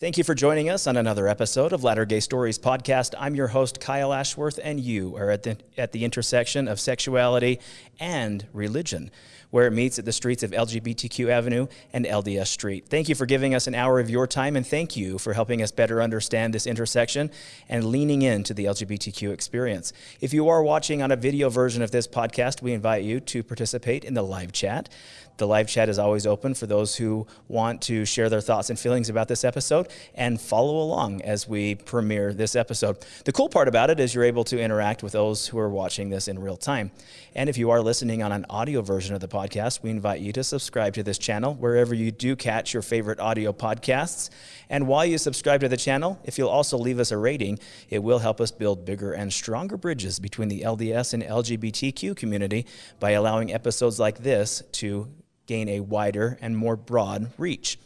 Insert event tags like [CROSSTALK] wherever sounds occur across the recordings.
Thank you for joining us on another episode of Latter Gay Stories podcast. I'm your host, Kyle Ashworth, and you are at the, at the intersection of sexuality and religion where it meets at the streets of LGBTQ Avenue and LDS Street. Thank you for giving us an hour of your time, and thank you for helping us better understand this intersection and leaning into the LGBTQ experience. If you are watching on a video version of this podcast, we invite you to participate in the live chat. The live chat is always open for those who want to share their thoughts and feelings about this episode and follow along as we premiere this episode. The cool part about it is you're able to interact with those who are watching this in real time. And if you are listening on an audio version of the podcast, we invite you to subscribe to this channel wherever you do catch your favorite audio podcasts. And while you subscribe to the channel, if you'll also leave us a rating, it will help us build bigger and stronger bridges between the LDS and LGBTQ community by allowing episodes like this to gain a wider and more broad reach.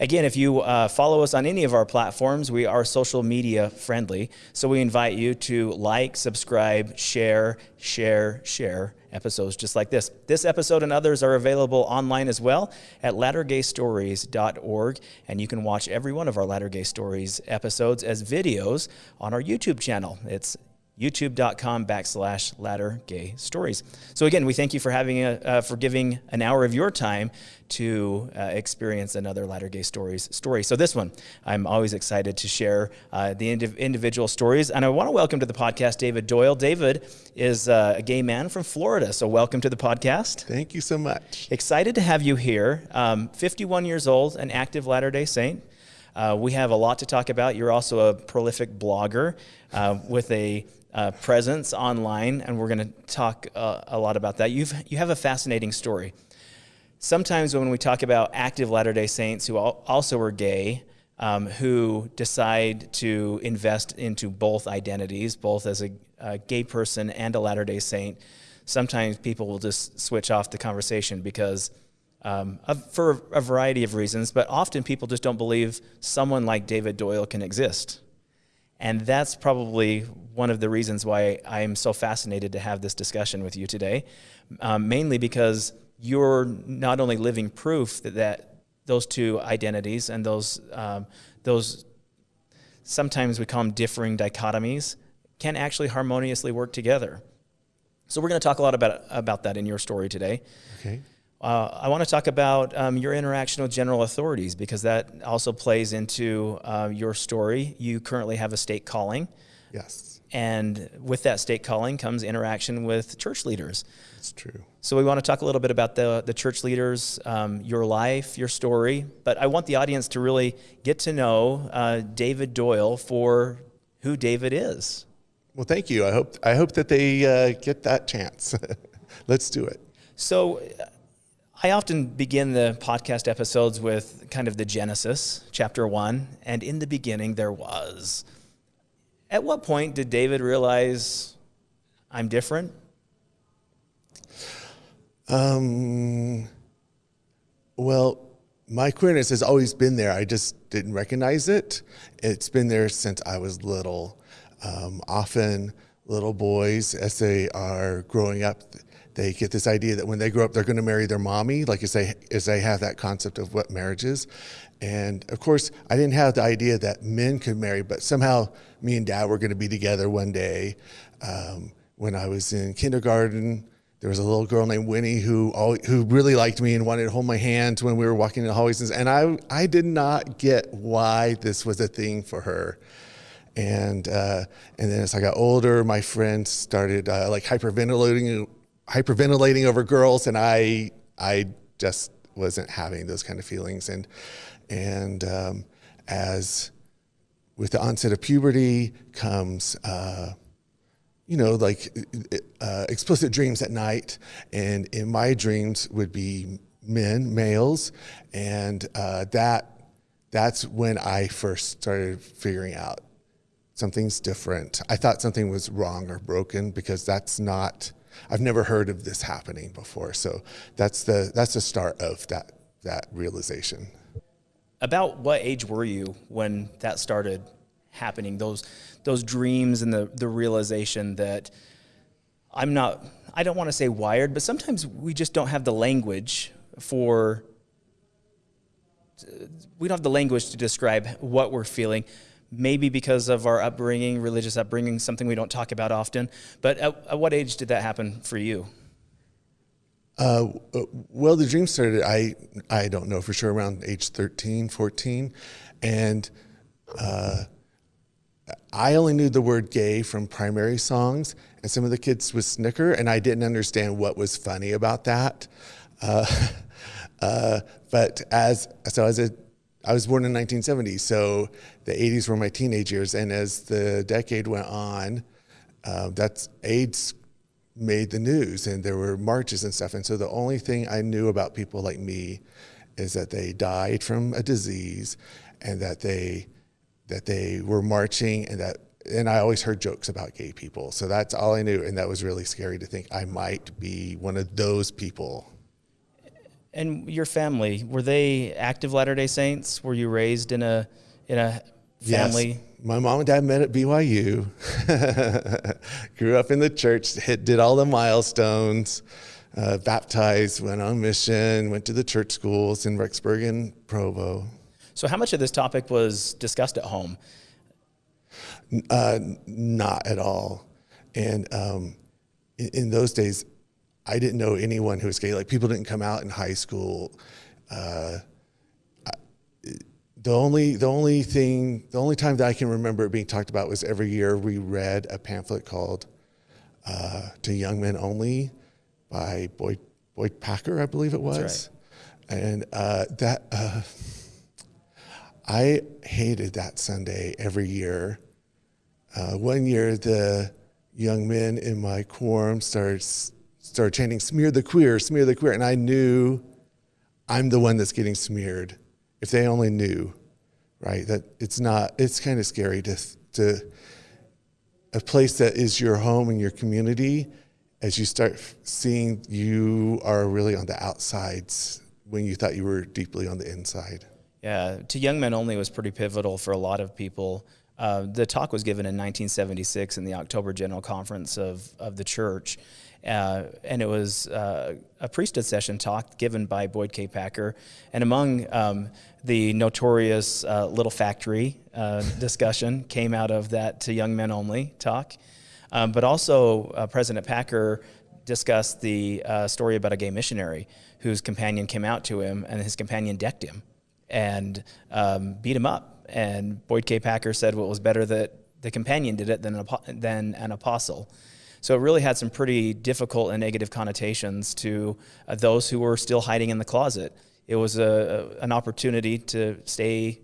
Again, if you uh, follow us on any of our platforms, we are social media friendly. So we invite you to like, subscribe, share, share, share episodes just like this. This episode and others are available online as well at lattergaystories.org. And you can watch every one of our Latter Gay Stories episodes as videos on our YouTube channel. It's youtube.com backslash latter gay stories. So again, we thank you for having a, uh, for giving an hour of your time to uh, experience another latter gay stories story. So this one, I'm always excited to share uh, the indiv individual stories. And I want to welcome to the podcast David Doyle. David is uh, a gay man from Florida. So welcome to the podcast. Thank you so much. Excited to have you here. Um, 51 years old, an active Latter-day Saint. Uh, we have a lot to talk about. You're also a prolific blogger uh, with a uh, presence online, and we're going to talk uh, a lot about that. You've, you have a fascinating story. Sometimes when we talk about active Latter-day Saints who also are gay, um, who decide to invest into both identities, both as a, a gay person and a Latter-day Saint, sometimes people will just switch off the conversation because um, for a variety of reasons, but often people just don't believe someone like David Doyle can exist. And that's probably one of the reasons why I'm so fascinated to have this discussion with you today, um, mainly because you're not only living proof that, that those two identities and those, um, those sometimes we call them differing dichotomies, can actually harmoniously work together. So we're going to talk a lot about, about that in your story today. Okay. Uh, I want to talk about um, your interaction with general authorities because that also plays into uh, your story. You currently have a stake calling. Yes. And with that stake calling comes interaction with church leaders. That's true. So we want to talk a little bit about the, the church leaders, um, your life, your story. But I want the audience to really get to know uh, David Doyle for who David is. Well, thank you. I hope, I hope that they uh, get that chance. [LAUGHS] Let's do it. So I often begin the podcast episodes with kind of the Genesis, chapter one, and in the beginning there was. At what point did David realize I'm different? Um, well, my queerness has always been there. I just didn't recognize it. It's been there since I was little. Um, often, little boys, as they are growing up, they get this idea that when they grow up, they're going to marry their mommy, like as they, as they have that concept of what marriage is. And of course, I didn't have the idea that men could marry, but somehow me and dad were going to be together one day. Um, when I was in kindergarten, there was a little girl named Winnie who always, who really liked me and wanted to hold my hand when we were walking in the hallways. And I, I did not get why this was a thing for her. And, uh, and then as I got older, my friends started uh, like hyperventilating hyperventilating over girls, and I I just wasn't having those kind of feelings. And and um, as with the onset of puberty comes. Uh, you know, like uh, explicit dreams at night, and in my dreams would be men, males, and uh, that that's when I first started figuring out something's different. I thought something was wrong or broken because that's not I've never heard of this happening before. So that's the that's the start of that that realization. About what age were you when that started happening? Those those dreams and the the realization that I'm not I don't want to say wired, but sometimes we just don't have the language for we don't have the language to describe what we're feeling. Maybe because of our upbringing, religious upbringing, something we don't talk about often. But at, at what age did that happen for you? Uh, well, the dream started, I, I don't know for sure, around age 13, 14. And uh, I only knew the word gay from primary songs, and some of the kids would snicker, and I didn't understand what was funny about that. Uh, [LAUGHS] uh, but as so as a I was born in 1970, so the 80s were my teenage years, and as the decade went on, uh, that's AIDS made the news, and there were marches and stuff. And so the only thing I knew about people like me is that they died from a disease, and that they that they were marching, and that and I always heard jokes about gay people. So that's all I knew, and that was really scary to think I might be one of those people. And your family were they active Latter Day Saints? Were you raised in a in a family? Yes. My mom and dad met at BYU. [LAUGHS] Grew up in the church. Hit, did all the milestones. Uh, baptized. Went on mission. Went to the church schools in Rexburg and Provo. So, how much of this topic was discussed at home? Uh, not at all. And um, in, in, those days, I didn't know anyone who was gay. Like people didn't come out in high school. Uh, the only the only thing the only time that I can remember it being talked about was every year we read a pamphlet called uh, "To Young Men Only" by Boyd Boyd Packer, I believe it was, right. and uh, that uh, I hated that Sunday every year. Uh, one year, the young men in my quorum started started chanting "Smear the queer, smear the queer," and I knew I'm the one that's getting smeared. If they only knew, right? That it's not. It's kind of scary to to a place that is your home and your community. As you start seeing, you are really on the outsides when you thought you were deeply on the inside. Yeah, to young men only was pretty pivotal for a lot of people. Uh, the talk was given in 1976 in the October General Conference of, of the church. Uh, and it was uh, a priesthood session talk given by Boyd K. Packer. And among um, the notorious uh, Little Factory uh, [LAUGHS] discussion came out of that to young men only talk. Um, but also, uh, President Packer discussed the story about a gay missionary whose companion came out to him and his companion decked him and um, beat him up. And Boyd K. Packer said, well, it was better that the companion did it than an, than an apostle. So it really had some pretty difficult and negative connotations to uh, those who were still hiding in the closet. It was a, a an opportunity to stay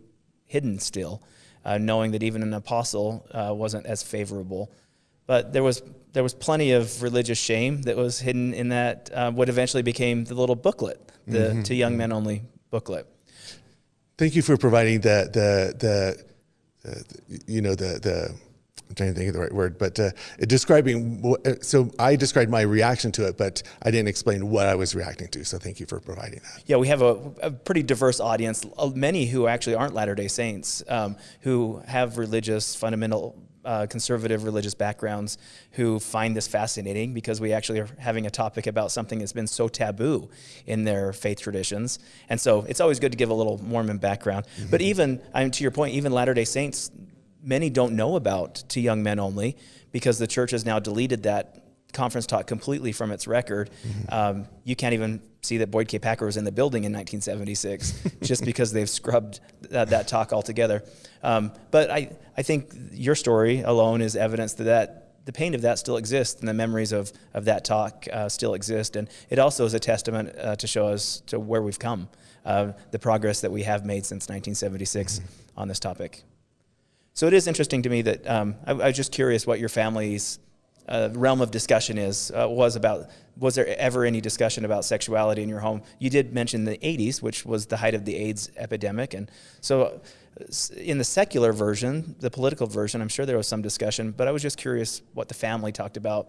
hidden still, uh, knowing that even an apostle uh, wasn't as favorable. But there was there was plenty of religious shame that was hidden in that uh, what eventually became the little booklet, the mm-hmm. to young men only booklet. Thank you for providing the the the, the you know the the I'm trying to think of the right word, but uh, describing. Uh, so I described my reaction to it, but I didn't explain what I was reacting to. So thank you for providing that. Yeah, we have a, a pretty diverse audience. Uh, many who actually aren't Latter Day Saints, um, who have religious, fundamental, uh, conservative religious backgrounds, who find this fascinating because we actually are having a topic about something that's been so taboo in their faith traditions. And so it's always good to give a little Mormon background. Mm-hmm. But even, I mean, to your point, even Latter Day Saints many don't know about to young men only because the church has now deleted that conference talk completely from its record. Mm-hmm. Um, you can't even see that Boyd K. Packer was in the building in 1976 [LAUGHS] just because they've scrubbed that, that talk altogether. Um, but I, I think your story alone is evidence that, that the pain of that still exists and the memories of, of that talk uh, still exist. And it also is a testament uh, to show us to where we've come, uh, the progress that we have made since 1976 mm-hmm. on this topic. So it is interesting to me that um, I, I, was just curious what your family's uh, realm of discussion is uh, was about. Was there ever any discussion about sexuality in your home? You did mention the '80s, which was the height of the AIDS epidemic, and so uh, in the secular version, the political version, I'm sure there was some discussion. But I was just curious what the family talked about.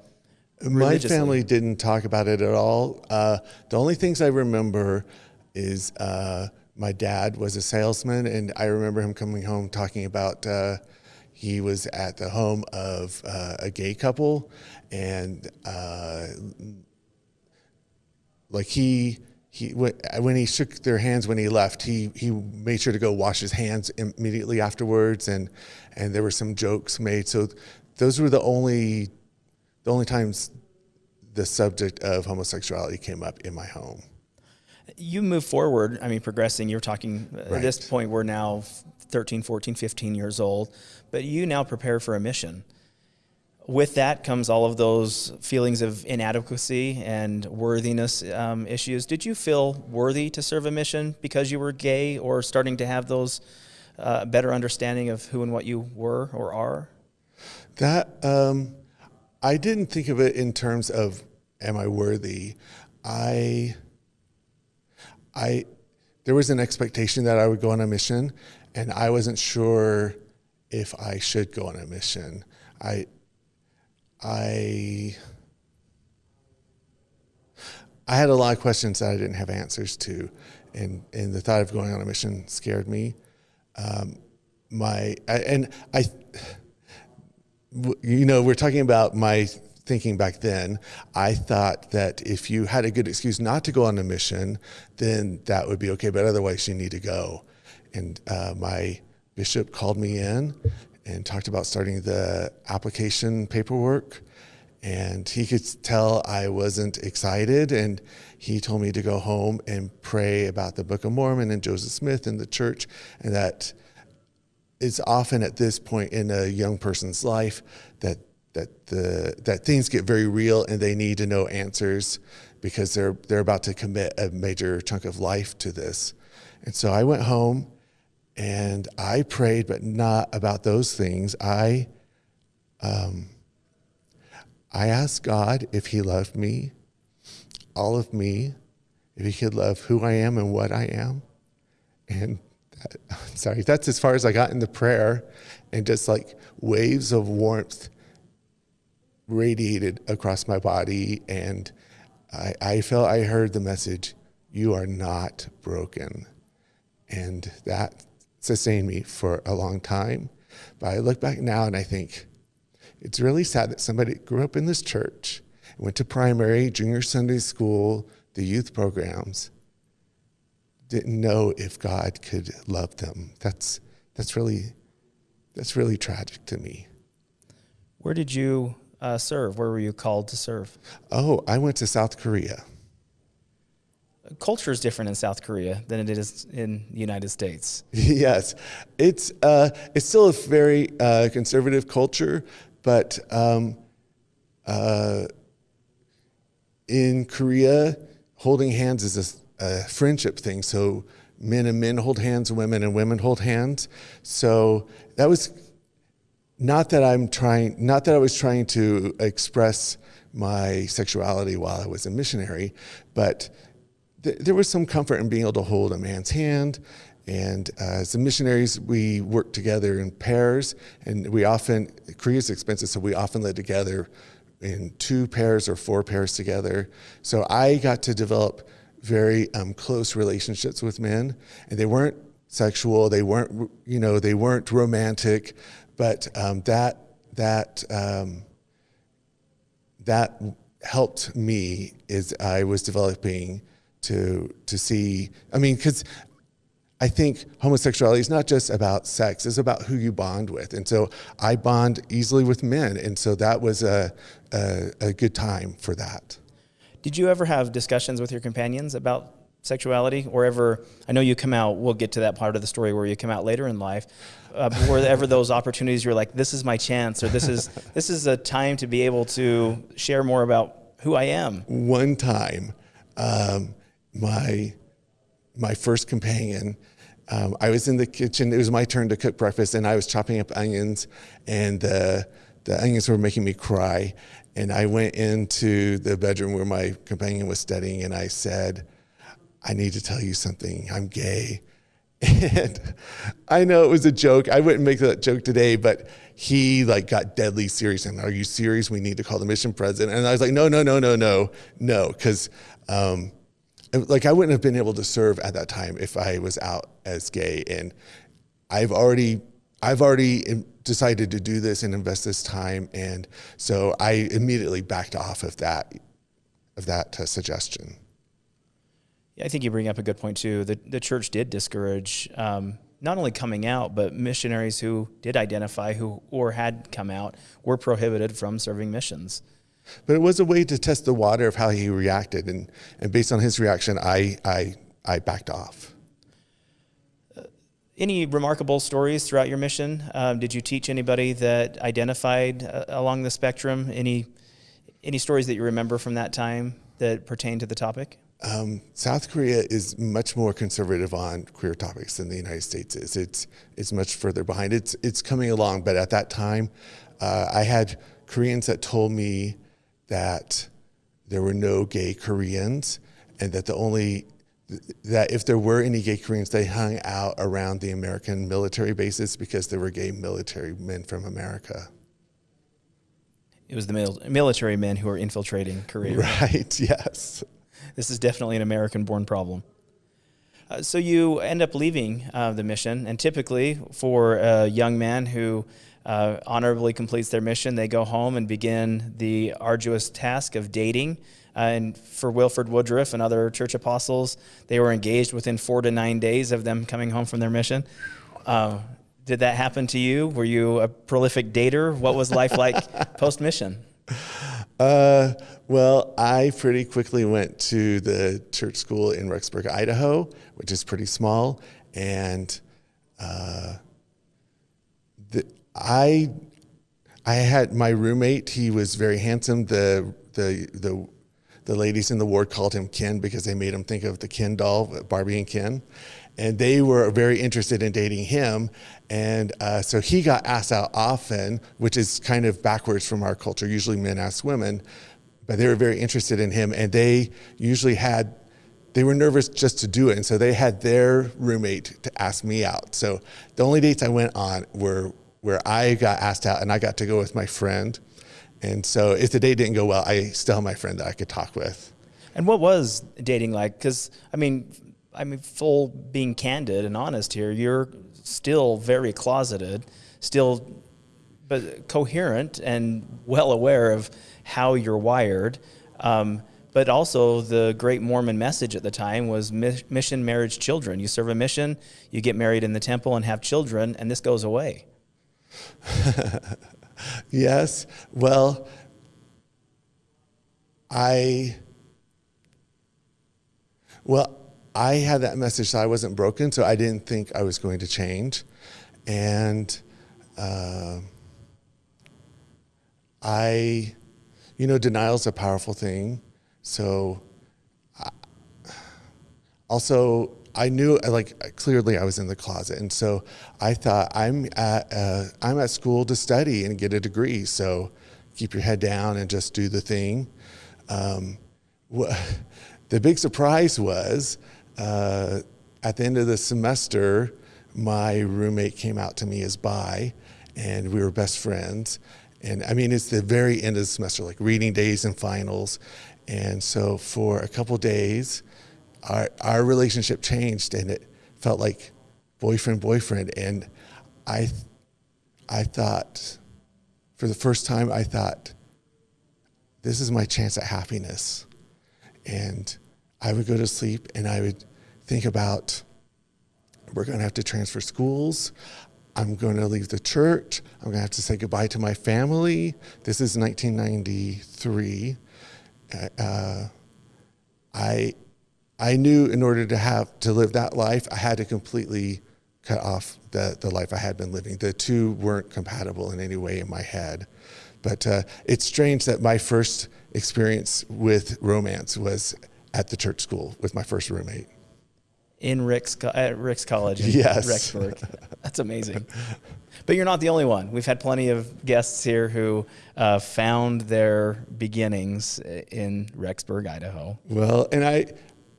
My family didn't talk about it at all. Uh, the only things I remember is uh, my dad was a salesman, and I remember him coming home talking about uh, he was at the home of uh, a gay couple, and uh, like he he when he shook their hands when he left, he he made sure to go wash his hands immediately afterwards, and and there were some jokes made. So those were the only the only times the subject of homosexuality came up in my home. You move forward, I mean, progressing. You're talking right. at this point, we're now 13, 14, 15 years old, but you now prepare for a mission with that comes all of those feelings of inadequacy and worthiness um, issues. Did you feel worthy to serve a mission because you were gay or starting to have those uh, better understanding of who and what you were or are? That, um, I didn't think of it in terms of, am I worthy? I, I, there was an expectation that I would go on a mission and I wasn't sure if I should go on a mission. I, I I had a lot of questions that I didn't have answers to, and and the thought of going on a mission scared me. Um, my I, and I, you know, we're talking about my thinking back then. I thought that if you had a good excuse not to go on a mission, then that would be okay. But otherwise, you need to go. And uh, my bishop called me in and talked about starting the application paperwork. And he could tell I wasn't excited. And he told me to go home and pray about the Book of Mormon and Joseph Smith and the church. And that it's often at this point in a young person's life that that the that things get very real and they need to know answers because they're they're about to commit a major chunk of life to this. And so I went home and I prayed, but not about those things. I, um, I asked God if He loved me, all of me, if He could love who I am and what I am. And that, [LAUGHS] sorry, that's as far as I got in the prayer. And just like waves of warmth radiated across my body. And I, I felt I heard the message, You are not broken. And that sustained me for a long time. But I look back now and I think it's really sad that somebody grew up in this church, went to primary, junior Sunday school, the youth programs, didn't know if God could love them. That's that's really that's really tragic to me. Where did you uh, serve? Where were you called to serve? Oh, I went to South Korea culture is different in South Korea than it is in the United States. [LAUGHS] Yes, it's uh, it's still a very uh, conservative culture, but um, uh, in Korea, holding hands is a, a, friendship thing. So men and men hold hands, women and women hold hands. So that was not that I'm trying, not that I was trying to express my sexuality while I was a missionary, but th there was some comfort in being able to hold a man's hand. And uh, as the missionaries, we worked together in pairs, and we often, Korea's expensive, so we often led together in two pairs or four pairs together. So I got to develop very um, close relationships with men, and they weren't sexual, they weren't, you know, they weren't romantic, but um, that that um, that helped me as I was developing to to see. I mean, because I think homosexuality is not just about sex; it's about who you bond with. And so I bond easily with men, and so that was a a, a good time for that. Did you ever have discussions with your companions about sexuality, or ever? I know you come out. We'll get to that part of the story where you come out later in life. Uh, were ever those opportunities you're like, this is my chance, or this is [LAUGHS] this is a time to be able to share more about who I am? One time. Um, my my first companion. Um, I was in the kitchen. It was my turn to cook breakfast, and I was chopping up onions, and the the onions were making me cry. And I went into the bedroom where my companion was studying, and I said, "I need to tell you something. I'm gay." And I know it was a joke. I wouldn't make that joke today, but he like got deadly serious. And are you serious? We need to call the mission president. And I was like, no, no, no, no, no, no, because um, like I wouldn't have been able to serve at that time if I was out as gay. And I've already I've already decided to do this and invest this time, and so I immediately backed off of that of that uh, suggestion. I think you bring up a good point too. The the church did discourage um, not only coming out, but missionaries who did identify who or had come out were prohibited from serving missions. But it was a way to test the water of how he reacted, and, and based on his reaction, I, I, I backed off. Any remarkable stories throughout your mission? Um, did you teach anybody that identified uh, along the spectrum? Any any stories that you remember from that time that pertain to the topic? Um, South Korea is much more conservative on queer topics than the United States is. It's it's much further behind. It's it's coming along, but at that time, uh, I had Koreans that told me that there were no gay Koreans, and that the only that if there were any gay Koreans, they hung out around the American military bases because there were gay military men from America. It was the mil- military men who were infiltrating Korea. [LAUGHS] Right, yes. This is definitely an American born problem. Uh, so you end up leaving uh, the mission, and typically for a young man who uh, honorably completes their mission, they go home and begin the arduous task of dating. Uh, and for Wilford Woodruff and other church apostles, they were engaged within four to nine days of them coming home from their mission. Uh, did that happen to you? Were you a prolific dater? What was life like [LAUGHS] post mission? Uh, well, I pretty quickly went to the church school in Rexburg, Idaho, which is pretty small, and uh, the, I I had my roommate. He was very handsome. The the the the ladies in the ward called him Ken because they made him think of the Ken doll, Barbie and Ken. And they were very interested in dating him. And uh, so he got asked out often, which is kind of backwards from our culture. Usually men ask women, but they were very interested in him. And they usually had, they were nervous just to do it. And so they had their roommate to ask me out. So the only dates I went on were where I got asked out and I got to go with my friend. And so if the date didn't go well, I still had my friend that I could talk with. And what was dating like? Because I mean, I mean, full being candid and honest here, you're still very closeted, still, but coherent and well aware of how you're wired. Um, but also, the great Mormon message at the time was mission, marriage, children. You serve a mission, you get married in the temple and have children, and this goes away. [LAUGHS] yes. Well, I, well, I had that message that I wasn't broken, so I didn't think I was going to change. And uh, I, you know, denial is a powerful thing. So, I, also, I knew like clearly I was in the closet, and so I thought I'm at uh, I'm at school to study and get a degree. So keep your head down and just do the thing. Um, [LAUGHS] the big surprise was uh, at the end of the semester, my roommate came out to me as bi, and we were best friends. And I mean, it's the very end of the semester, like reading days and finals. And so for a couple days, our, our relationship changed and it felt like boyfriend, boyfriend. And I, I thought, for the first time, I thought, this is my chance at happiness. And I would go to sleep and I would think about we're going to have to transfer schools. I'm going to leave the church. I'm going to have to say goodbye to my family. This is 1993. Uh, I, I knew in order to have to live that life, I had to completely cut off the, the life I had been living. The two weren't compatible in any way in my head. But uh, it's strange that my first experience with romance was at the church school with my first roommate in Ricks at Ricks College in yes. Rexburg. [LAUGHS] That's amazing. But you're not the only one. We've had plenty of guests here who uh, found their beginnings in Rexburg, Idaho. Well, and I,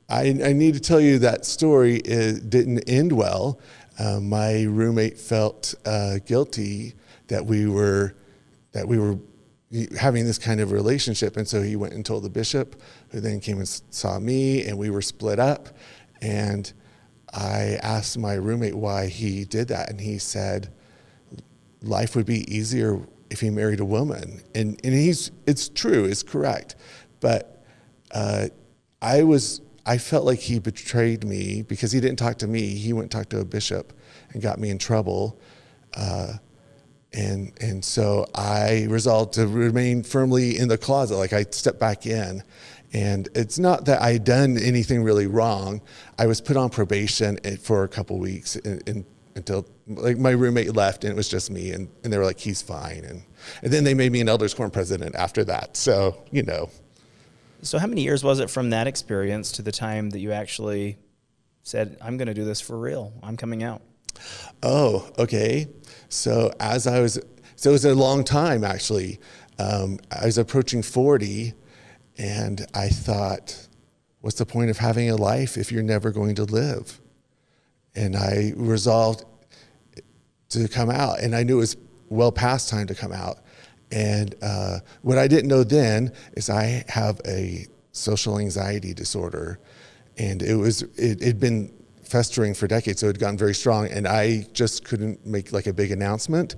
I, I need to tell you that story is, didn't end well. Uh, my roommate felt uh, guilty that we were that we were having this kind of relationship, and so he went and told the bishop, who then came and saw me, and we were split up. And I asked my roommate why he did that, and he said, life would be easier if he married a woman. And, and he's, it's true, it's correct. But uh, I was, I felt like he betrayed me because he didn't talk to me. He went and talked to a bishop and got me in trouble. Uh, and and so I resolved to remain firmly in the closet. Like I stepped back in, and it's not that I had done anything really wrong. I was put on probation for a couple weeks in, in, until like my roommate left, and it was just me. And, and they were like, "He's fine." And and then they made me an elders quorum president after that. So you know. So how many years was it from that experience to the time that you actually said, "I'm going to do this for real. I'm coming out"? Oh, okay. So as I was, so it was a long time actually. Um, I was approaching 40 and I thought, what's the point of having a life if you're never going to live? And I resolved to come out and I knew it was well past time to come out. And uh, what I didn't know then is I have a social anxiety disorder and it was, it had been festering for decades, so it had gotten very strong, and I just couldn't make like a big announcement.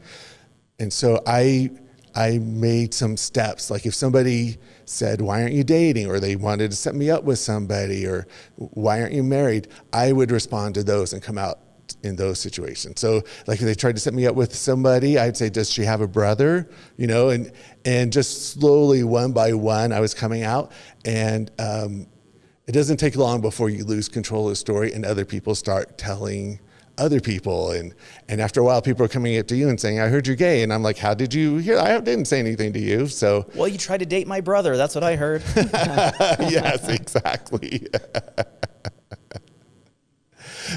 And so I I made some steps. Like if somebody said, "Why aren't you dating?" or they wanted to set me up with somebody, or "Why aren't you married?" I would respond to those and come out in those situations. So like if they tried to set me up with somebody, I'd say, "Does she have a brother?" You know, and and just slowly, one by one, I was coming out, and um, it doesn't take long before you lose control of the story and other people start telling other people and and after a while people are coming up to you and saying i heard you're gay and i'm like how did you hear i didn't say anything to you so well you tried to date my brother that's what i heard [LAUGHS] yes exactly [LAUGHS]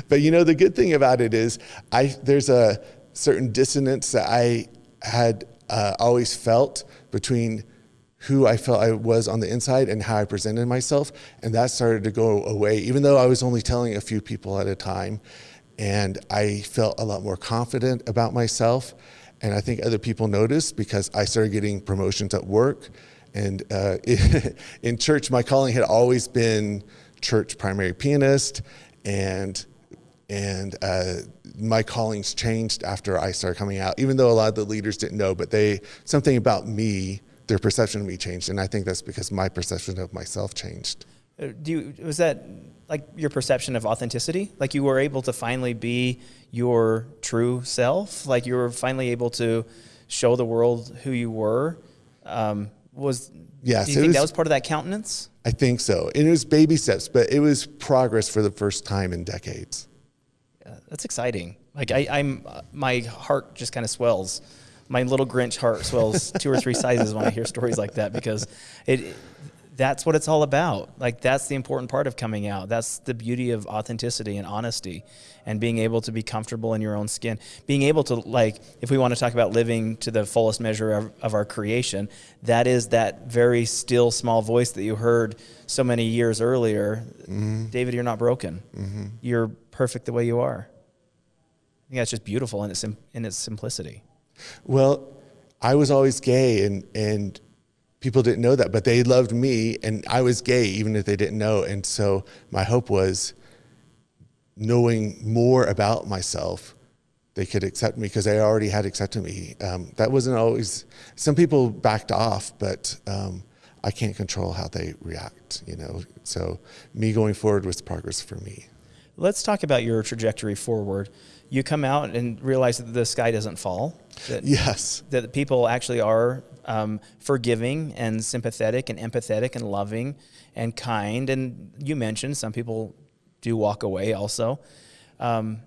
but you know the good thing about it is i there's a certain dissonance that i had uh, always felt between who I felt I was on the inside and how I presented myself. And that started to go away, even though I was only telling a few people at a time. And I felt a lot more confident about myself. And I think other people noticed because I started getting promotions at work. And uh, [LAUGHS] in church, my calling had always been church primary pianist. And and uh, my callings changed after I started coming out, even though a lot of the leaders didn't know, but they, something about me their perception of me changed. And I think that's because my perception of myself changed. Do you, was that like your perception of authenticity? Like you were able to finally be your true self? Like you were finally able to show the world who you were? Um, was, yes, do you think was, that was part of that countenance? I think so. And it was baby steps, but it was progress for the first time in decades. Yeah, that's exciting. Like I, I'm, uh, my heart just kind of swells my little Grinch heart swells two or three sizes when I hear stories like that because it that's what it's all about. Like that's the important part of coming out. That's the beauty of authenticity and honesty and being able to be comfortable in your own skin. Being able to like if we want to talk about living to the fullest measure of, of our creation, that is that very still small voice that you heard so many years earlier. Mm-hmm. David, you're not broken. Mm-hmm. You're perfect the way you are. I think that's just beautiful in its in its simplicity. Well, I was always gay and, and people didn't know that, but they loved me and I was gay even if they didn't know. And so my hope was knowing more about myself, they could accept me because they already had accepted me. Um, that wasn't always, some people backed off, but um, I can't control how they react, you know. So me going forward was progress for me. Let's talk about your trajectory forward you come out and realize that the sky doesn't fall. That, yes. That people actually are um, forgiving and sympathetic and empathetic and loving and kind. And you mentioned some people do walk away also. Um,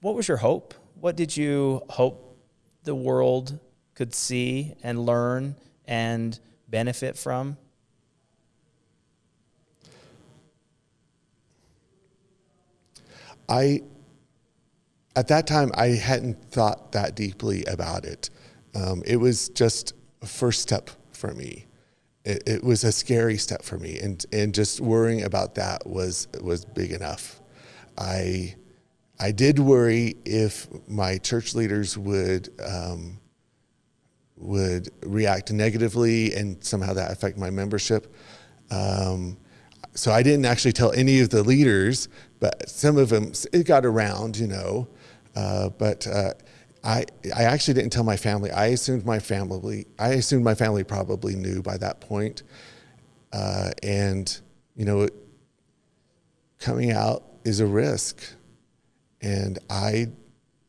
what was your hope? What did you hope the world could see and learn and benefit from? I at that time, I hadn't thought that deeply about it. Um, it was just a first step for me. It, it, was a scary step for me, and and just worrying about that was was big enough. I I did worry if my church leaders would um, would react negatively and somehow that affect my membership. Um, so I didn't actually tell any of the leaders, but some of them it got around, you know. Uh, but uh, I, I actually didn't tell my family. I assumed my family, I assumed my family probably knew by that point. Uh, and, you know, coming out is a risk, and I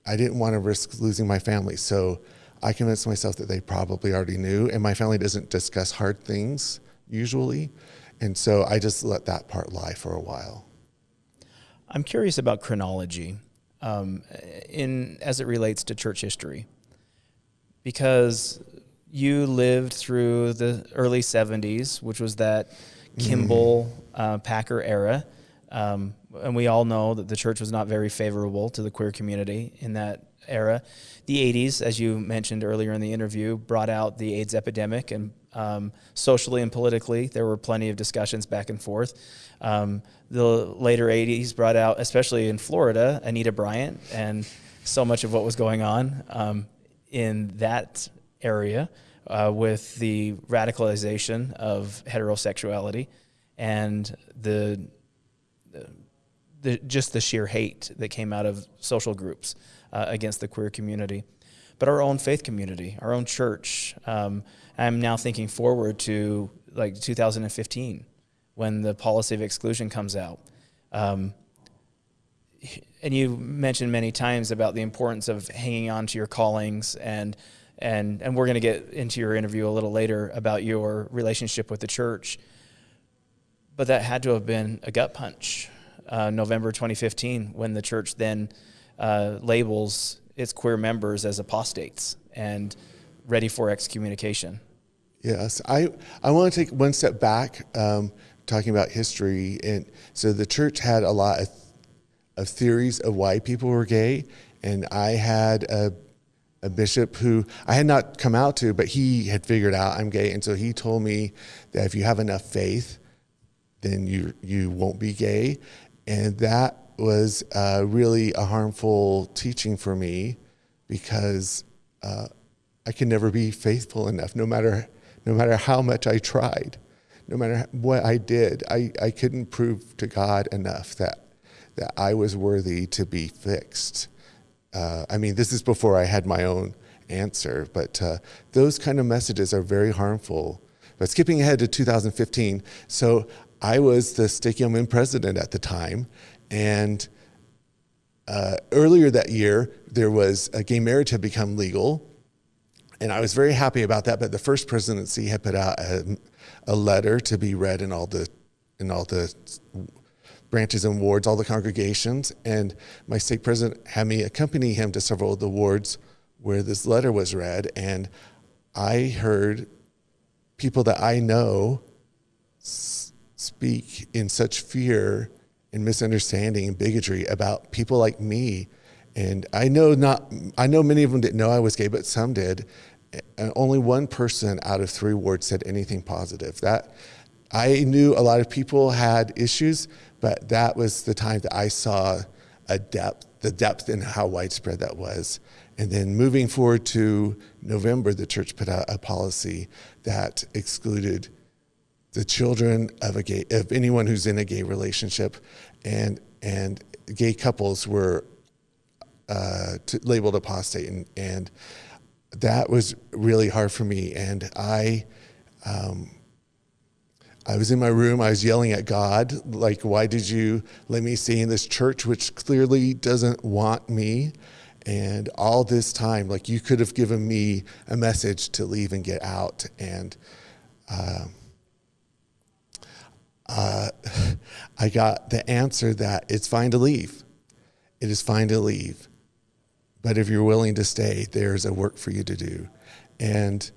I didn't want to risk losing my family, so I convinced myself that they probably already knew, and my family doesn't discuss hard things usually, and so I just let that part lie for a while. I'm curious about chronology, um, in as it relates to church history, because you lived through the early '70s, which was that Kimball uh, Packer era. Um, and we all know that the church was not very favorable to the queer community in that era. The 80s, as you mentioned earlier in the interview, brought out the AIDS epidemic, and um, socially and politically, there were plenty of discussions back and forth. Um, the later 80s brought out, especially in Florida, Anita Bryant, and so much of what was going on um, in that area uh, with the radicalization of heterosexuality and the, the just the sheer hate that came out of social groups uh, against the queer community. But our own faith community, our own church. Um, I'm now thinking forward to like 2015 when the policy of exclusion comes out. Um, and you mentioned many times about the importance of hanging on to your callings and and and we're going to get into your interview a little later about your relationship with the church. But that had to have been a gut punch, uh, November 2015, when the church then uh, labels its queer members as apostates and ready for excommunication. Yes, I I want to take one step back, um, talking about history, and so the church had a lot of, of theories of why people were gay, and I had a a bishop who I had not come out to, but he had figured out I'm gay, and so he told me that if you have enough faith, then you you won't be gay, and that was uh, really a harmful teaching for me because uh, I can never be faithful enough, no matter no matter how much I tried, no matter what I did, I, I couldn't prove to God enough that that I was worthy to be fixed uh, I mean, this is before I had my own answer, but uh, those kind of messages are very harmful. But skipping ahead to 2015, so I was the Stake Young president at the time, and uh, earlier that year, there was gay marriage had become legal, and I was very happy about that. But the first presidency had put out a, a letter to be read in all the in all the branches and wards, all the congregations. And my stake president had me accompany him to several of the wards where this letter was read. And I heard people that I know speak in such fear and misunderstanding and bigotry about people like me. And I know not, I know many of them didn't know I was gay, but some did. And only one person out of three wards said anything positive. That I knew a lot of people had issues, but that was the time that I saw a depth, the depth in how widespread that was. And then moving forward to November, the church put out a policy that excluded the children of a gay, of anyone who's in a gay relationship, and and gay couples were uh, labeled apostate, and, and that was really hard for me. And I um, I was in my room, I was yelling at God, like, why did you let me stay in this church, which clearly doesn't want me? And all this time, like, you could have given me a message to leave and get out. And uh, uh, [LAUGHS] I got the answer that it's fine to leave. It is fine to leave. But if you're willing to stay, there's a work for you to do. And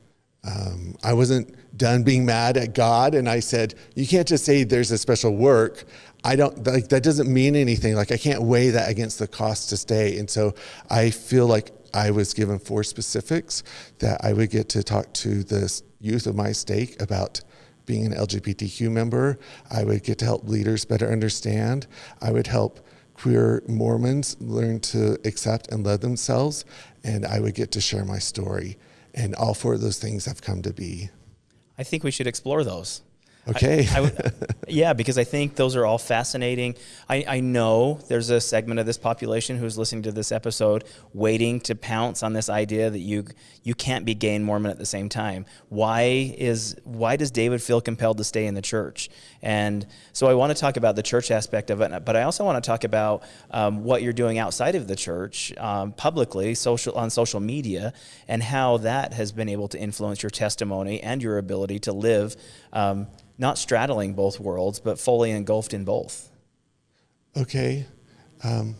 um, I wasn't done being mad at God, and I said, "You can't just say there's a special work. I don't like that. Doesn't mean anything. Like I can't weigh that against the cost to stay." And so I feel like I was given four specifics that I would get to talk to the youth of my stake about being an LGBTQ member. I would get to help leaders better understand. I would help queer Mormons learn to accept and love themselves, and I would get to share my story. And all four of those things have come to be. I think we should explore those. Okay. I, I [LAUGHS] yeah, because I think those are all fascinating. I, I know there's a segment of this population who's listening to this episode waiting to pounce on this idea that you you can't be gay and Mormon at the same time. Why is why does David feel compelled to stay in the church? And so I want to talk about the church aspect of it, but I also want to talk about um, what you're doing outside of the church, um, publicly, social on social media, and how that has been able to influence your testimony and your ability to live. Um, not straddling both worlds, but fully engulfed in both. Okay. Um,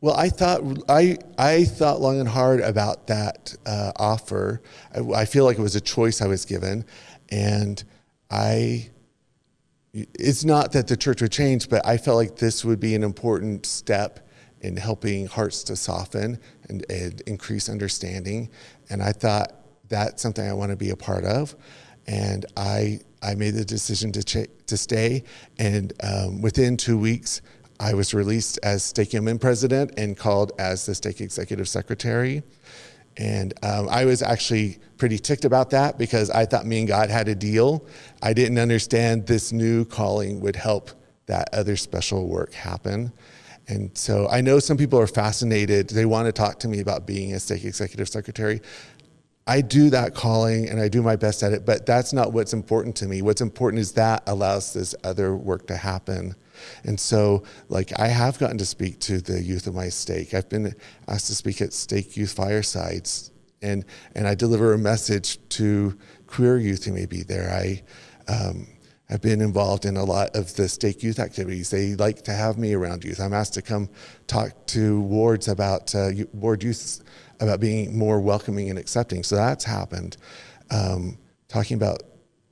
well, I thought I I thought long and hard about that uh, offer. I, I, feel like it was a choice I was given, and I. It's not that the church would change, but I felt like this would be an important step in helping hearts to soften and, and increase understanding. And I thought that's something I want to be a part of and I I made the decision to to stay. And um, within two weeks, I was released as Stake UMN president and called as the Stake executive secretary. And um, I was actually pretty ticked about that because I thought me and God had a deal. I didn't understand this new calling would help that other special work happen. And so I know some people are fascinated. They want to talk to me about being a stake executive secretary. I do that calling and I do my best at it, but that's not what's important to me. What's important is that allows this other work to happen. And so, like, I have gotten to speak to the youth of my stake. I've been asked to speak at stake youth firesides, and and I deliver a message to queer youth who may be there. I um, have been involved in a lot of the stake youth activities. They like to have me around youth. I'm asked to come talk to wards about uh, ward youth about being more welcoming and accepting. So that's happened. Um, talking about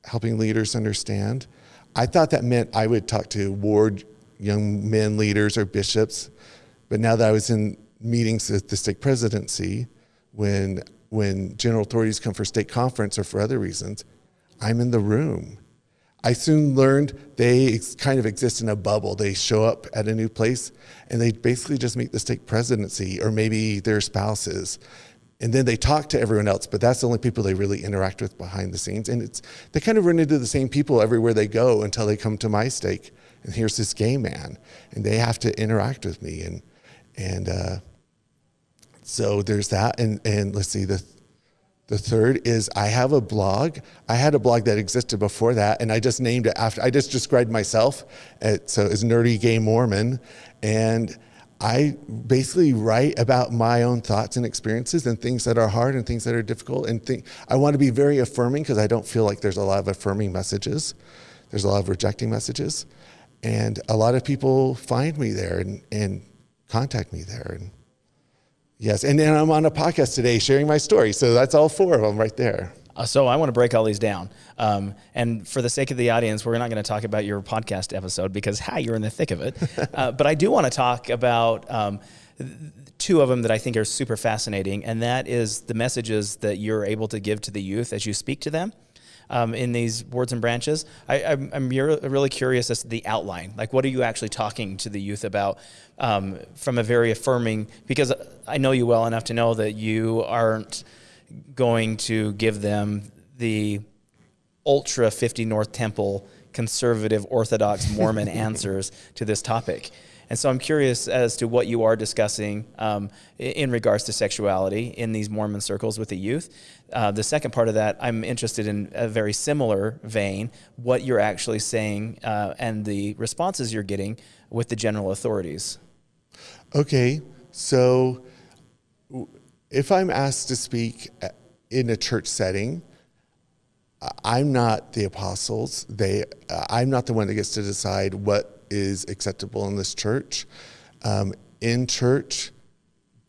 helping leaders understand. I thought that meant I would talk to ward young men leaders or bishops, but now that I was in meetings at the stake presidency, when when general authorities come for stake conference or for other reasons, I'm in the room. I soon learned they kind of exist in a bubble. They show up at a new place and they basically just meet the stake presidency or maybe their spouses. And then they talk to everyone else, but that's the only people they really interact with behind the scenes. And it's they kind of run into the same people everywhere they go until they come to my stake. And here's this gay man, and they have to interact with me. And and uh, so there's that. And and let's see the the third is I have a blog. I had a blog that existed before that, and I just named it after, I just described myself. At, so it's Nerdy Gay Mormon. And I basically write about my own thoughts and experiences and things that are hard and things that are difficult. And think, I want to be very affirming because I don't feel like there's a lot of affirming messages. There's a lot of rejecting messages. And a lot of people find me there and, and contact me there. And Yes, and then I'm on a podcast today sharing my story. So that's all four of them right there. Uh, so I want to break all these down. Um, and for the sake of the audience, we're not going to talk about your podcast episode because, hi, you're in the thick of it. [LAUGHS] Uh, but I do want to talk about um, two of them that I think are super fascinating, and that is the messages that you're able to give to the youth as you speak to them um, in these wards and branches. I, am I'm, I'm really curious as to the outline. Like, what are you actually talking to the youth about um, from a very affirming? Because I know you well enough to know that you aren't going to give them the ultra 50 North Temple conservative Orthodox [LAUGHS] Mormon answers to this topic. And so I'm curious as to what you are discussing um, in regards to sexuality in these Mormon circles with the youth. Uh, the second part of that, I'm interested in a very similar vein, what you're actually saying uh, and the responses you're getting with the general authorities. Okay, so if I'm asked to speak uh, in a church setting, I'm not the apostles. They, uh, I'm not the one that gets to decide what is acceptable in this church. Um, in church,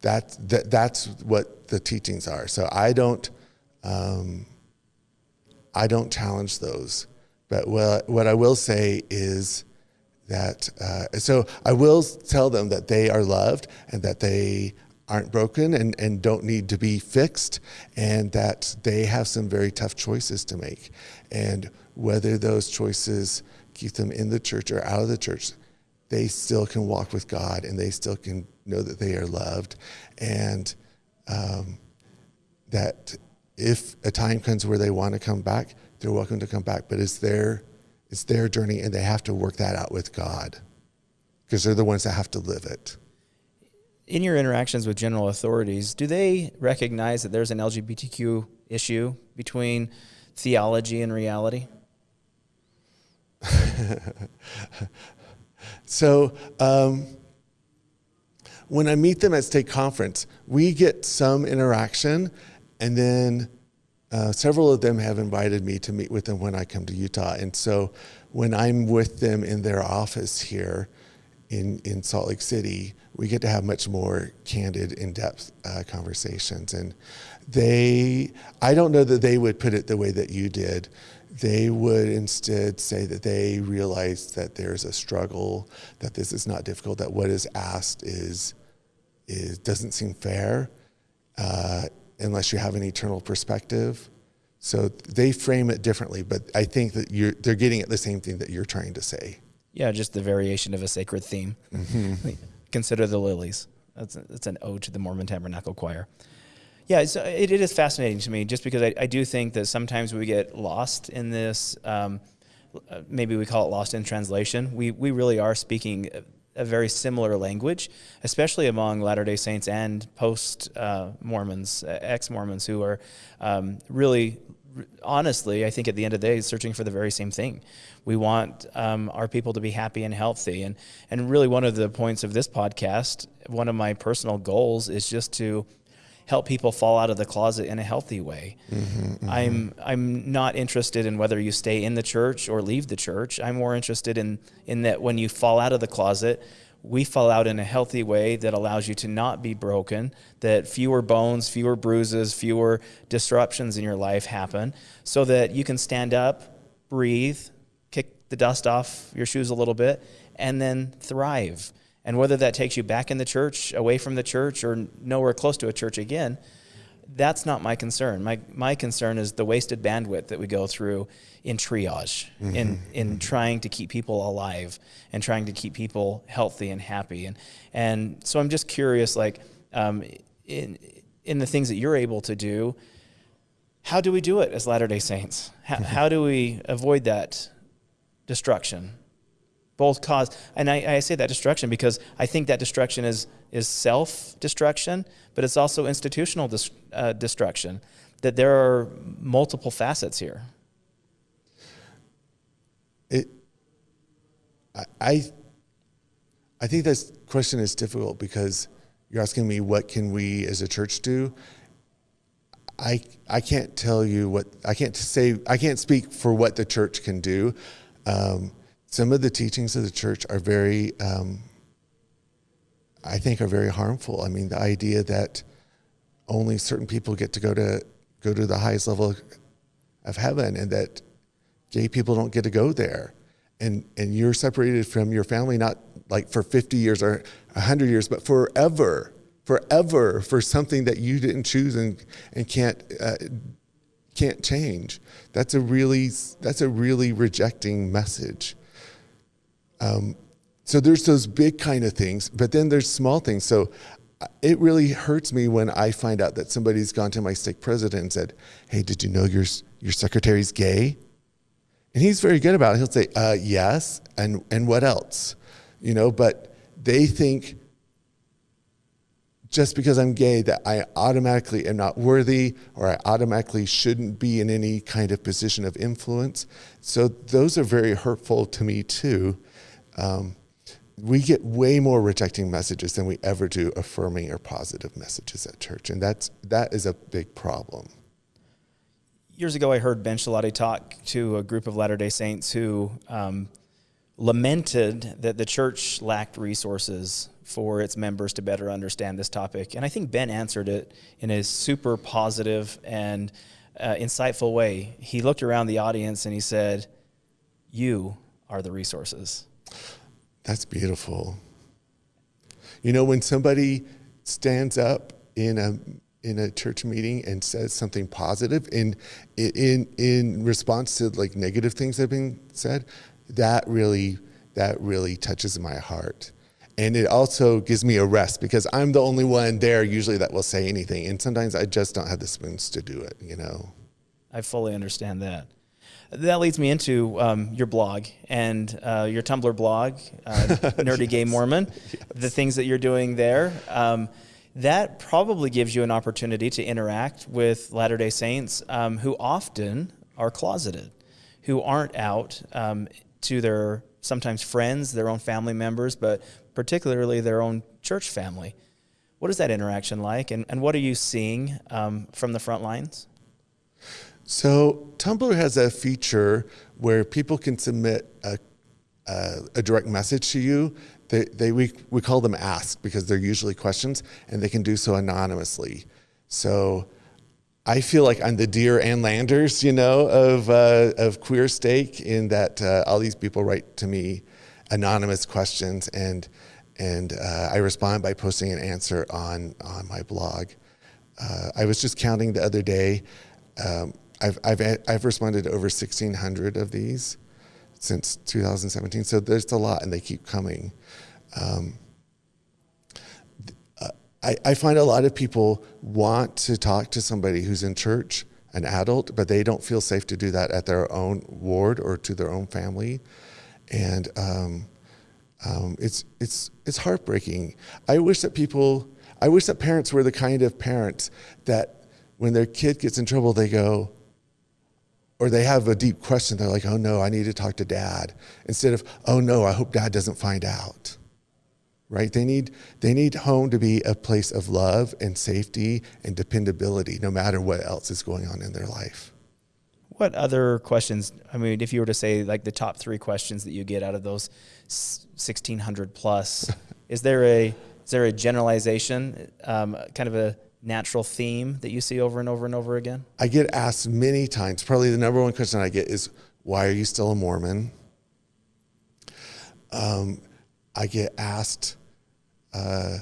that, that, that's what the teachings are. So I don't, um, I don't challenge those. But what, what I will say is that, uh, so I will tell them that they are loved and that they aren't broken and, and don't need to be fixed, and that they have some very tough choices to make. And whether those choices keep them in the church or out of the church, they still can walk with God and they still can know that they are loved. And um, that if a time comes where they want to come back, they're welcome to come back. But it's their it's their journey, and they have to work that out with God because they're the ones that have to live it. In your interactions with general authorities, do they recognize that there's an LGBTQ issue between theology and reality? [LAUGHS] so um, when I meet them at stake conference, we get some interaction, and then uh, several of them have invited me to meet with them when I come to Utah. And so when I'm with them in their office here in, in Salt Lake City, we get to have much more candid, in depth uh, conversations. And they, I don't know that they would put it the way that you did. They would instead say that they realize that there's a struggle, that this is not difficult, that what is asked is, is doesn't seem fair. Uh, unless you have an eternal perspective. So they frame it differently, but I think that you're, they're getting at the same thing that you're trying to say. Yeah, just the variation of a sacred theme. Mm-hmm. [LAUGHS] Consider the lilies. That's, a, that's an ode to the Mormon Tabernacle Choir. Yeah, it, it is fascinating to me just because I, I, do think that sometimes we get lost in this. Um, uh, maybe we call it lost in translation. We, we really are speaking a very similar language, especially among Latter day Saints and post uh, Mormons, ex Mormons, who are um, really, honestly, I think at the end of the day, searching for the very same thing. We want um, our people to be happy and healthy. And, and really, one of the points of this podcast, one of my personal goals is just to help people fall out of the closet in a healthy way. Mm-hmm, mm-hmm. I'm I'm not interested in whether you stay in the church or leave the church. I'm more interested in in that when you fall out of the closet, we fall out in a healthy way that allows you to not be broken, that fewer bones, fewer bruises, fewer disruptions in your life happen, so that you can stand up, breathe, kick the dust off your shoes a little bit, and then thrive. And whether that takes you back in the church, away from the church, or nowhere close to a church again, that's not my concern. My, my concern is the wasted bandwidth that we go through in triage, mm-hmm. in, in mm-hmm. trying to keep people alive and trying to keep people healthy and happy. And, and so I'm just curious, like, um, in, in the things that you're able to do, how do we do it as Latter day Saints? How, [LAUGHS] how do we avoid that destruction? Both cause and I, I, say that destruction because i think that destruction is is self-destruction but it's also institutional dis, uh, destruction that there are multiple facets here. It i i think this question is difficult because you're asking me what can we as a church do. I i can't tell you what i can't say i can't speak for what the church can do. Um, some of the teachings of the church are very, um, I think, are very harmful. I mean, the idea that only certain people get to go to go to the highest level of heaven, and that gay people don't get to go there, and and you're separated from your family not like for 50 years or 100 years, but forever, forever for something that you didn't choose and and can't. Uh, can't change. That's a really that's a really rejecting message. Um, so there's those big kind of things, but then there's small things. So uh, it really hurts me when I find out that somebody's gone to my stake president and said, "Hey, did you know your your secretary's gay?" And he's very good about it. He'll say, uh, "Yes," and and what else, you know? But they think just because I'm gay that I automatically am not worthy or I automatically shouldn't be in any kind of position of influence. So those are very hurtful to me too. Um, we get way more rejecting messages than we ever do affirming or positive messages at church, and that's that is a big problem. Years ago, I heard Ben Schilaty talk to a group of Latter Day Saints who um, lamented that the church lacked resources for its members to better understand this topic, and I think Ben answered it in a super positive and uh, insightful way. He looked around the audience and he said, "You are the resources." That's beautiful. You know, when somebody stands up in a in a church meeting and says something positive in in in response to like negative things that have been said, that really that really touches my heart. And it also gives me a rest because I'm the only one there usually that will say anything. And sometimes I just don't have the spoons to do it, you know. I fully understand that. That leads me into um, your blog and uh, your Tumblr blog, uh, [LAUGHS] Nerdy yes. Gay Mormon, yes. the things that you're doing there. Um, that probably gives you an opportunity to interact with Latter day Saints um, who often are closeted, who aren't out um, to their sometimes friends, their own family members, but particularly their own church family. What is that interaction like, and, and what are you seeing um, from the front lines? So, Tumblr has a feature where people can submit a, a, a direct message to you. They, they, we, we call them ask because they're usually questions, and they can do so anonymously. So, I feel like I'm the Dear Ann Landers, you know, of, uh, of Queer Stake, in that uh, all these people write to me anonymous questions, and, and uh, I respond by posting an answer on, on my blog. Uh, I was just counting the other day. Um, I've, I've, I've responded to over 1,600 of these since 2017, so there's a lot, and they keep coming. Um, I, I find a lot of people want to talk to somebody who's in church, an adult, but they don't feel safe to do that at their own ward or to their own family. And um, um, it's, it's, it's heartbreaking. I wish that people, I wish that parents were the kind of parents that when their kid gets in trouble, they go, or they have a deep question, they're like, oh no, I need to talk to dad. Instead of, oh no, I hope dad doesn't find out right? They need, they need home to be a place of love and safety and dependability, no matter what else is going on in their life. What other questions? I mean, if you were to say like the top three questions that you get out of those 1600 plus, [LAUGHS] is there a is there a generalization, um, kind of a natural theme that you see over and over and over again? I get asked many times. Probably the number one question I get is, "Why are you still a Mormon?" Um, I get asked, uh,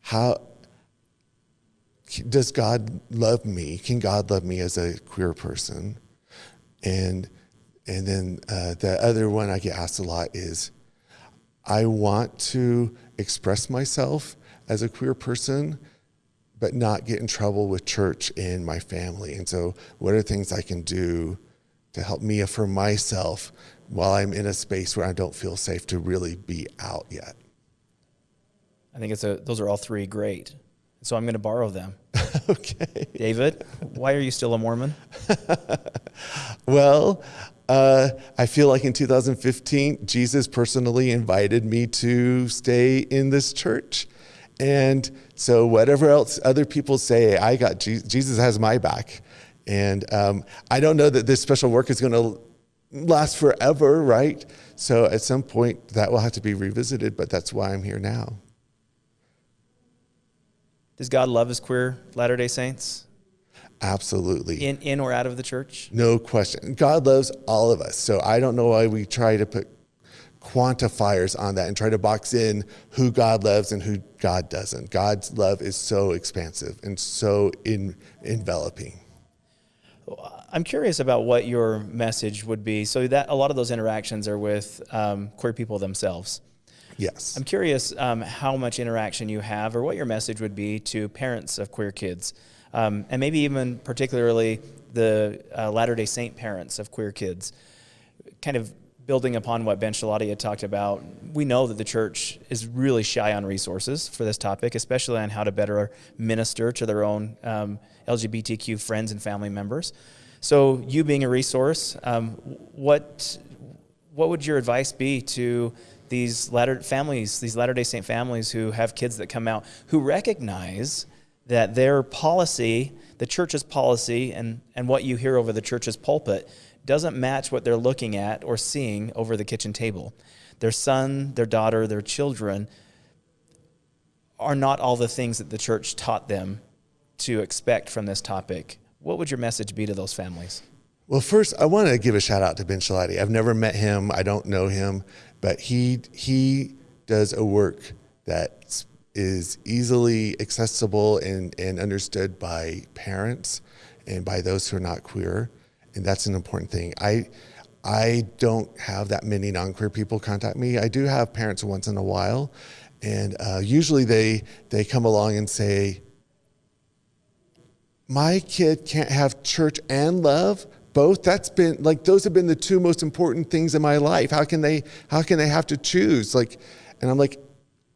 how does God love me? Can God love me as a queer person? And and then uh, the other one I get asked a lot is, I want to express myself as a queer person, but not get in trouble with church and my family. And so, what are things I can do to help me affirm myself while I'm in a space where I don't feel safe to really be out yet. I think it's a, those are all three great. So I'm going to borrow them. [LAUGHS] okay. David, why are you still a Mormon? [LAUGHS] well, uh, I feel like in 2015, Jesus personally invited me to stay in this church. And so, whatever else other people say, I got Jesus has my back. And um, I don't know that this special work is going to last forever, right? So at some point that will have to be revisited, but that's why I'm here now. Does God love his queer Latter day Saints? Absolutely. In, in or out of the church? No question. God loves all of us. So I don't know why we try to put quantifiers on that and try to box in who God loves and who God doesn't. God's love is so expansive and so in, enveloping. I'm curious about what your message would be. So that a lot of those interactions are with um, queer people themselves. Yes. I'm curious um, how much interaction you have, or what your message would be to parents of queer kids, um, and maybe even particularly the uh, Latter Day Saint parents of queer kids. Kind of building upon what Ben had talked about, we know that the church is really shy on resources for this topic, especially on how to better minister to their own um, LGBTQ friends and family members. So, you being a resource, um, what what would your advice be to these latter families, these Latter Day Saint families who have kids that come out who recognize that their policy, the church's policy, and and what you hear over the church's pulpit doesn't match what they're looking at or seeing over the kitchen table. Their son, their daughter, their children are not all the things that the church taught them to expect from this topic. What would your message be to those families? Well, first, I want to give a shout out to Ben Schilaty. I've never met him, I don't know him, but he, he does a work that is easily accessible and, and understood by parents and by those who are not queer. And that's an important thing. I, I don't have that many non-queer people contact me. I do have parents once in a while, and uh, usually they they come along and say, my kid can't have church and love both that's been like those have been the two most important things in my life how can they how can they have to choose like and i'm like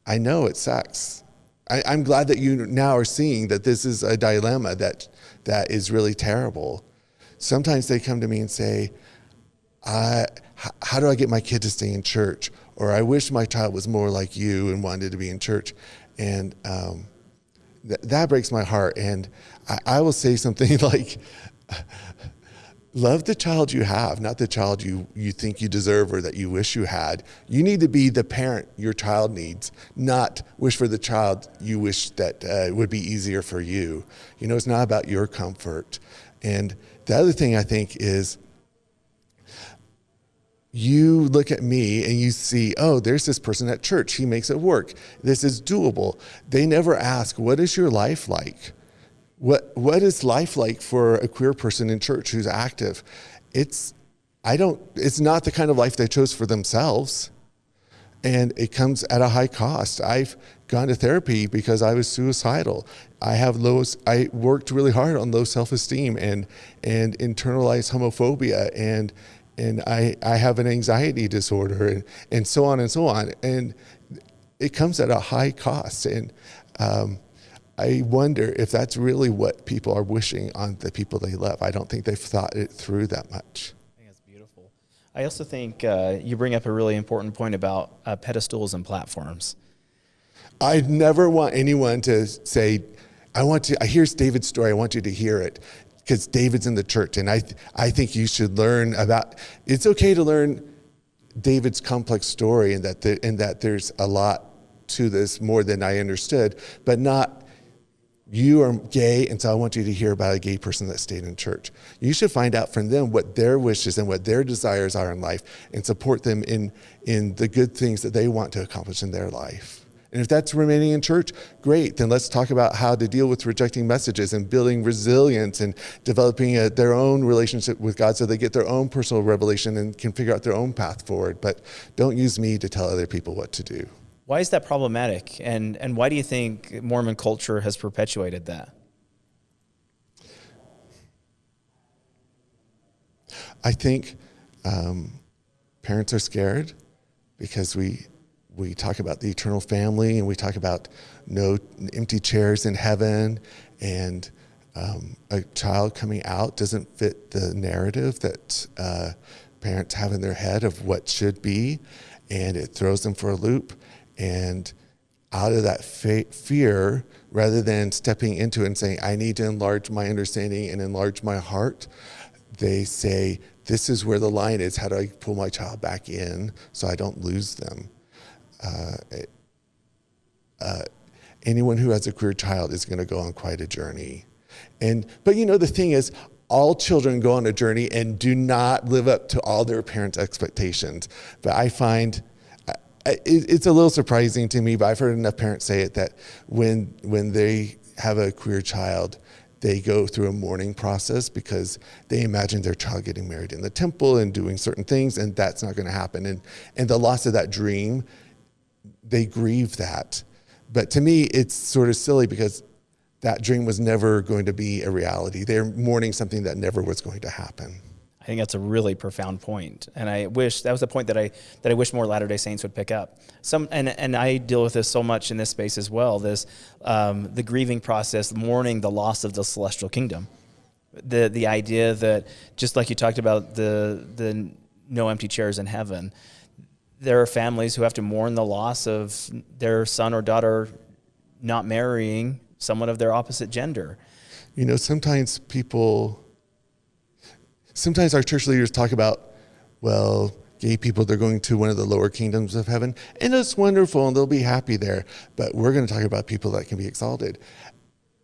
i know it sucks. I, i'm glad that you now are seeing that this is a dilemma that that is really terrible. Sometimes they come to me and say how do i get my kid to stay in church? Or i wish my child was more like you and wanted to be in church. And um, th- that breaks my heart. And I, I will say something [LAUGHS] like love the child you have, not the child you, you think you deserve or that you wish you had. You need to be the parent your child needs, not wish for the child you wish that uh, would be easier for you. You know, it's not about your comfort. And the other thing I think is you look at me and you see, oh, there's this person at church. He makes it work. This is doable. They never ask, what is your life like? What what is life like for a queer person in church who's active? It's I don't it's not the kind of life they chose for themselves. And it comes at a high cost. I've gone to therapy because I was suicidal. I have low I worked really hard on low self-esteem and and internalized homophobia and and I, I have an anxiety disorder and, and so on and so on. And it comes at a high cost. And um, I wonder if that's really what people are wishing on the people they love. I don't think they've thought it through that much. I think that's beautiful. I also think uh, you bring up a really important point about uh, pedestals and platforms. I never want anyone to say, I want to, here's David's story, I want you to hear it. Because David's in the church, and I, I think you should learn about. It's okay to learn David's complex story, and that the, and that there's a lot to this more than I understood, but not you are gay, and so I want you to hear about a gay person that stayed in church. You should find out from them what their wishes and what their desires are in life and support them in, in the good things that they want to accomplish in their life. And if that's remaining in church, great. Then let's talk about how to deal with rejecting messages and building resilience and developing a, their own relationship with God so they get their own personal revelation and can figure out their own path forward. But don't use me to tell other people what to do. Why is that problematic? And, and why do you think Mormon culture has perpetuated that? I think um, parents are scared because we, we talk about the eternal family and we talk about no empty chairs in heaven and um, a child coming out doesn't fit the narrative that uh, parents have in their head of what should be and it throws them for a loop and out of that fear, rather than stepping into it and saying, I need to enlarge my understanding and enlarge my heart, they say, This is where the line is. How do I pull my child back in so I don't lose them? Uh, uh, anyone who has a queer child is going to go on quite a journey. And, but you know, the thing is, all children go on a journey and do not live up to all their parents' expectations. But I find it's a little surprising to me, but I've heard enough parents say it that when when they have a queer child, they go through a mourning process because they imagine their child getting married in the temple and doing certain things, and that's not going to happen. And and the loss of that dream, they grieve that. But to me, it's sort of silly because that dream was never going to be a reality. They're mourning something that never was going to happen. I think that's a really profound point, and I wish that was the point that I that I wish more Latter Day Saints would pick up. Some and and I deal with this so much in this space as well. This um, the grieving process, mourning the loss of the celestial kingdom, the the idea that just like you talked about the the no empty chairs in heaven, there are families who have to mourn the loss of their son or daughter not marrying someone of their opposite gender. You know, sometimes people sometimes our church leaders talk about, well, gay people, they're going to one of the lower kingdoms of heaven, and it's wonderful and they'll be happy there. But we're going to talk about people that can be exalted.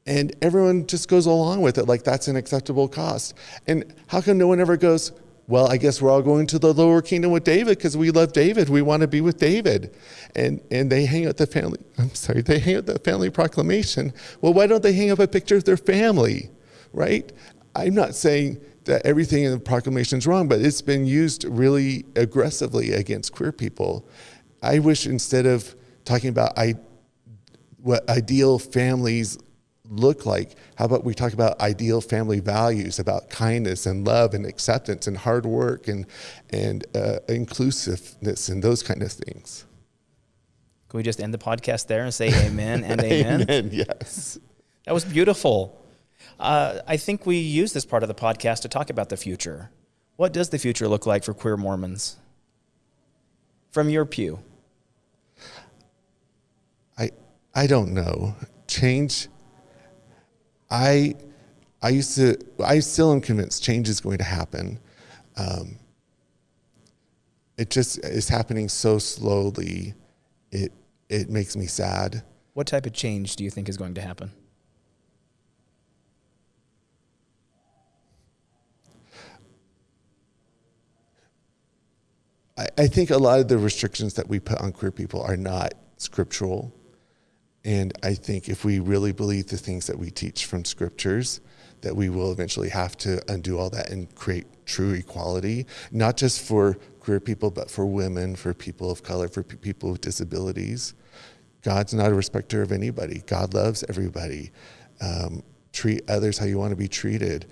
And everyone just goes along with it like that's an acceptable cost. And how come no one ever goes, well, I guess we're all going to the lower kingdom with David because we love David. We want to be with David. And and they hang out the family, I'm sorry, they hang out the family proclamation. Well, why don't they hang up a picture of their family? Right? I'm not saying that everything in the proclamation is wrong, but it's been used really aggressively against queer people. I wish instead of talking about I, what ideal families look like? How about we talk about ideal family values, about kindness and love and acceptance and hard work and and uh, inclusiveness and those kind of things. Can we just end the podcast there and say amen and [LAUGHS] amen? amen yes. That was beautiful. Uh, I think we use this part of the podcast to talk about the future. What does the future look like for queer Mormons? From your pew. I I don't know. Change. I I used to. I still am convinced change is going to happen. Um, it just is happening so slowly. It it makes me sad. What type of change do you think is going to happen? I, I think a lot of the restrictions that we put on queer people are not scriptural. And I think if we really believe the things that we teach from scriptures, that we will eventually have to undo all that and create true equality, not just for queer people, but for women, for people of color, for people with disabilities. God's not a respecter of anybody. God loves everybody. Um, treat others how you want to be treated.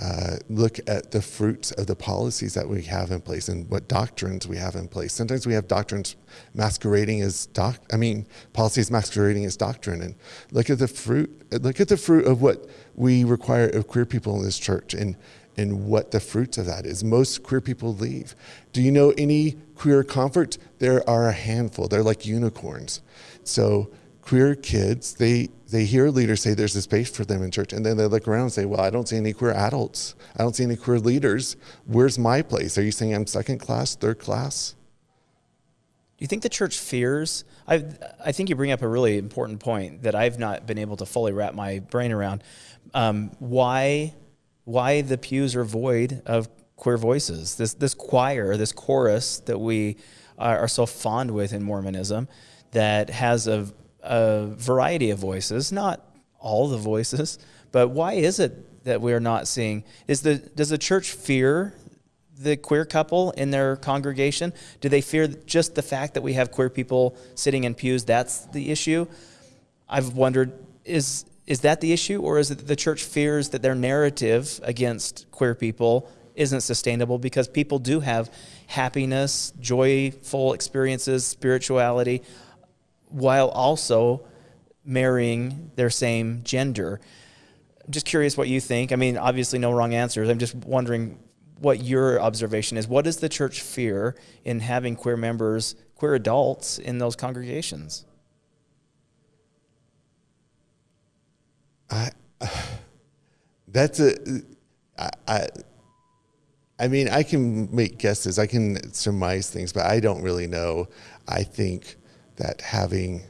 Uh, look at the fruits of the policies that we have in place and what doctrines we have in place. Sometimes we have doctrines masquerading as doc. I mean, policies masquerading as doctrine. And look at the fruit. Look at the fruit of what we require of queer people in this church, and and what the fruits of that is. Most queer people leave. Do you know any queer converts? There are a handful. They're like unicorns. So queer kids, they they hear leaders say there's a space for them in church, and then they look around and say, "Well, I don't see any queer adults. I don't see any queer leaders. Where's my place? Are you saying I'm second class, third class?" Do you think the church fears? I I think you bring up a really important point that I've not been able to fully wrap my brain around. Um, why why the pews are void of queer voices? This this choir, this chorus that we are, are so fond with in Mormonism, that has a a variety of voices, not all the voices, but why is it that we are not seeing? Is the does the church fear the queer couple in their congregation? Do they fear just the fact that we have queer people sitting in pews? That's the issue. I've wondered is is that the issue, or is it that the church fears that their narrative against queer people isn't sustainable because people do have happiness, joyful experiences, spirituality, while also marrying their same gender. I'm just curious what you think. I mean, obviously, no wrong answers. I'm just wondering what your observation is. What does the church fear in having queer members, queer adults in those congregations? I, [SIGHS] that's a, I, I, I mean, I can make guesses, I can surmise things, but I don't really know. I think that having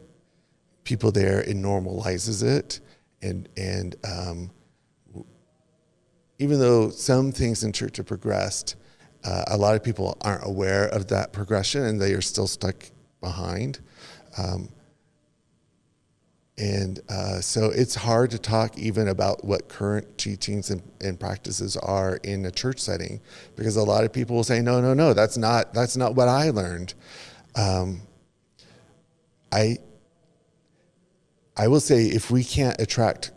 people there it normalizes it, and and um, even though some things in church have progressed, uh, a lot of people aren't aware of that progression, and they are still stuck behind. Um, and uh, so it's hard to talk even about what current teachings and, and, practices are in a church setting because a lot of people will say, no, no, no, that's not, that's not what I learned. Um, I, I will say if we can't attract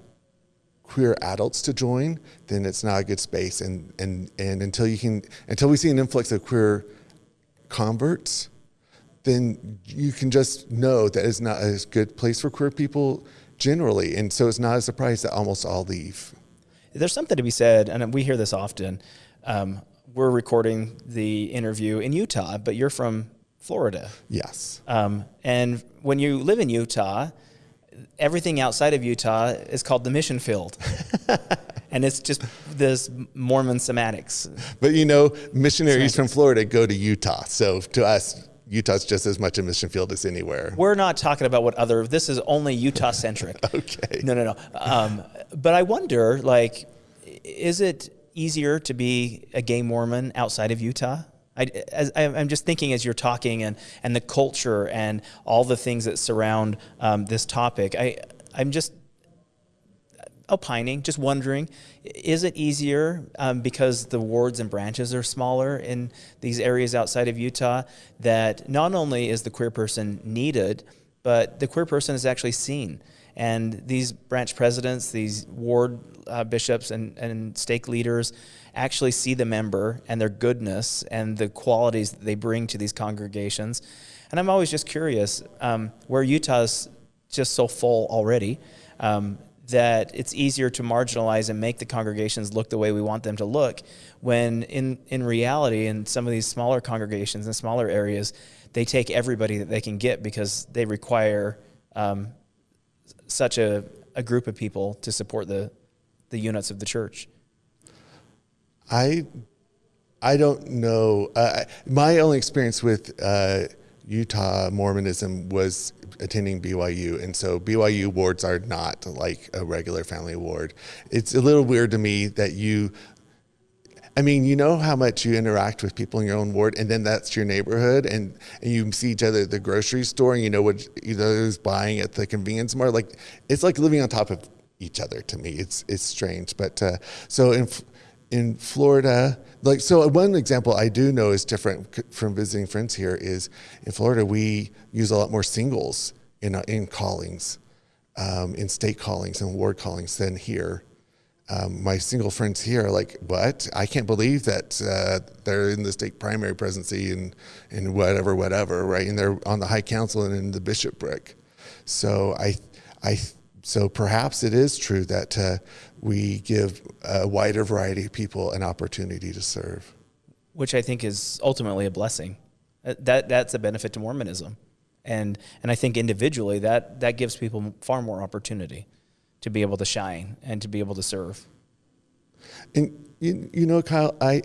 queer adults to join, then it's not a good space. And, and, and until you can, until we see an influx of queer converts, then you can just know that it's not a good place for queer people generally. And so it's not a surprise that almost all leave. There's something to be said, and we hear this often. Um, we're recording the interview in Utah, but you're from Florida. Yes. Um, and when you live in Utah, everything outside of Utah is called the mission field. [LAUGHS] and it's just this Mormon semantics. But you know, missionaries semantics. from Florida go to Utah. So to us, Utah's just as much a mission field as anywhere. We're not talking about what other, this is only Utah centric. [LAUGHS] okay. No, no, no. Um, but I wonder, like, is it easier to be a gay Mormon outside of Utah? I, as, I'm just thinking as you're talking and, and the culture and all the things that surround um, this topic. I, I'm just opining, just wondering, is it easier um, because the wards and branches are smaller in these areas outside of Utah that not only is the queer person needed, but the queer person is actually seen And these branch presidents, these ward uh, bishops, and, and stake leaders actually see the member and their goodness and the qualities that they bring to these congregations. And I'm always just curious um, where Utah's just so full already. Um, that it's easier to marginalize and make the congregations look the way we want them to look when in, in reality in some of these smaller congregations and smaller areas they take everybody that they can get because they require um, such a, a group of people to support the, the units of the church i i don't know uh, my only experience with uh, Utah Mormonism was attending BYU, and so BYU wards are not like a regular family ward. It's a little weird to me that you. I mean, you know how much you interact with people in your own ward, and then that's your neighborhood, and, and you see each other at the grocery store, and you know what each other's buying at the convenience mart. Like, it's like living on top of each other to me. It's it's strange, but uh, so in in Florida, like so one example I do know is different from visiting friends here is in Florida we use a lot more singles in in callings, um, in stake callings and ward callings than here. Um, my single friends here are like, what? I can't believe that uh, they're in the stake primary presidency and and whatever, whatever, right? And they're on the high council and in the bishopric. So I, I, so perhaps it is true that uh, we give a wider variety of people an opportunity to serve. Which I think is ultimately a blessing. Uh, that that's a benefit to Mormonism, and and I think individually that that gives people far more opportunity to be able to shine and to be able to serve. And you, you know, Kyle, I,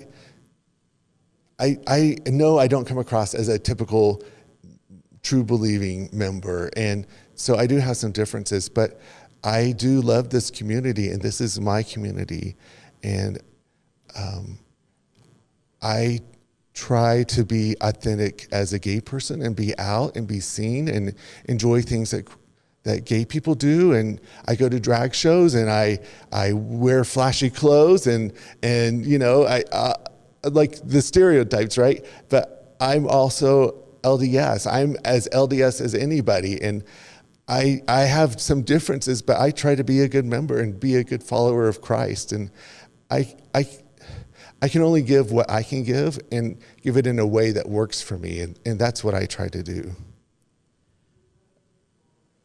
I I know I don't come across as a typical true believing member, and so I do have some differences, but I do love this community, and this is my community, and um, I try to be authentic as a gay person and be out and be seen and enjoy things that that gay people do and I go to drag shows and I I wear flashy clothes and and you know I uh, like the stereotypes right? But I'm also LDS I'm as LDS as anybody and I, I have some differences, but I try to be a good member and be a good follower of Christ. And I, I, I can only give what I can give and give it in a way that works for me. And, and that's what I try to do.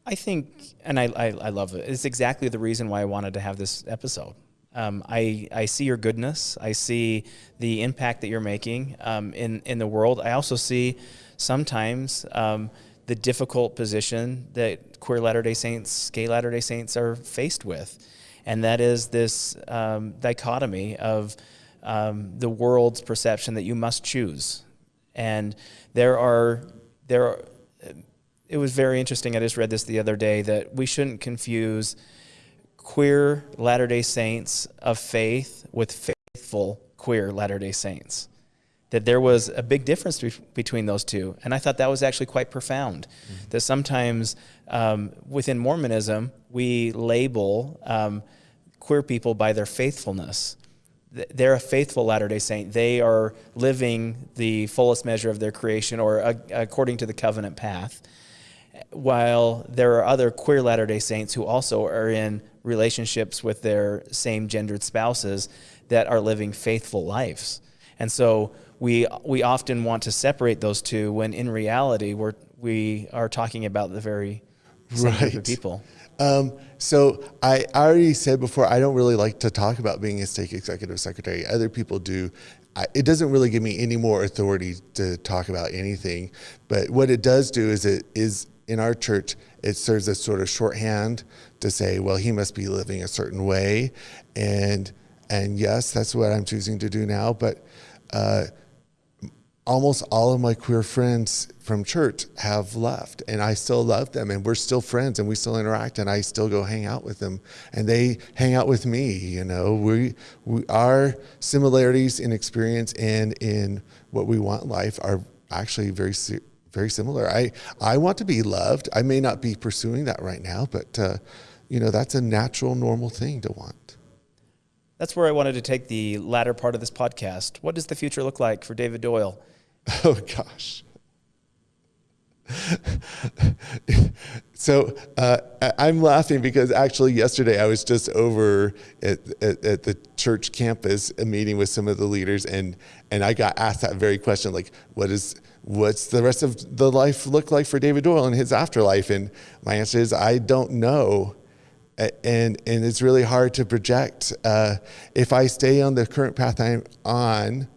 I think, and I, I, I love it. It's exactly the reason why I wanted to have this episode. Um, I, I see your goodness. I see the impact that you're making um, in, in the world. I also see sometimes um, the difficult position that queer Latter day Saints, gay Latter day Saints are faced with. And that is this um, dichotomy of um, the world's perception that you must choose. And there are, there are, it was very interesting. I just read this the other day that we shouldn't confuse queer Latter day Saints of faith with faithful queer Latter day Saints that there was a big difference be- between those two. And I thought that was actually quite profound. Mm-hmm. That sometimes um, within Mormonism, we label um, queer people by their faithfulness. They're a faithful Latter day Saint. They are living the fullest measure of their creation or uh, according to the covenant path. While there are other queer Latter day Saints who also are in relationships with their same gendered spouses that are living faithful lives. And so we we often want to separate those two when in reality we're we are talking about the very same right. group of people. Um, so I already said before I don't really like to talk about being a stake executive secretary. Other people do. I, it doesn't really give me any more authority to talk about anything. But what it does do is it is in our church it serves as sort of shorthand to say, well, he must be living a certain way, and and yes, that's what I'm choosing to do now. But uh, almost all of my queer friends from church have left and I still love them and we're still friends and we still interact and I still go hang out with them and they hang out with me you know we, we our similarities in experience and in what we want in life are actually very very similar I I want to be loved I may not be pursuing that right now but uh, you know that's a natural normal thing to want that's where I wanted to take the latter part of this podcast. What does the future look like for David Doyle? [LAUGHS] Oh gosh. [LAUGHS] so uh, I'm laughing because actually yesterday I was just over at, at, at, the church campus a meeting with some of the leaders and and I got asked that very question like what is what's the rest of the life look like for David Doyle in his afterlife and my answer is I don't know and and it's really hard to project uh, if I stay on the current path I'm on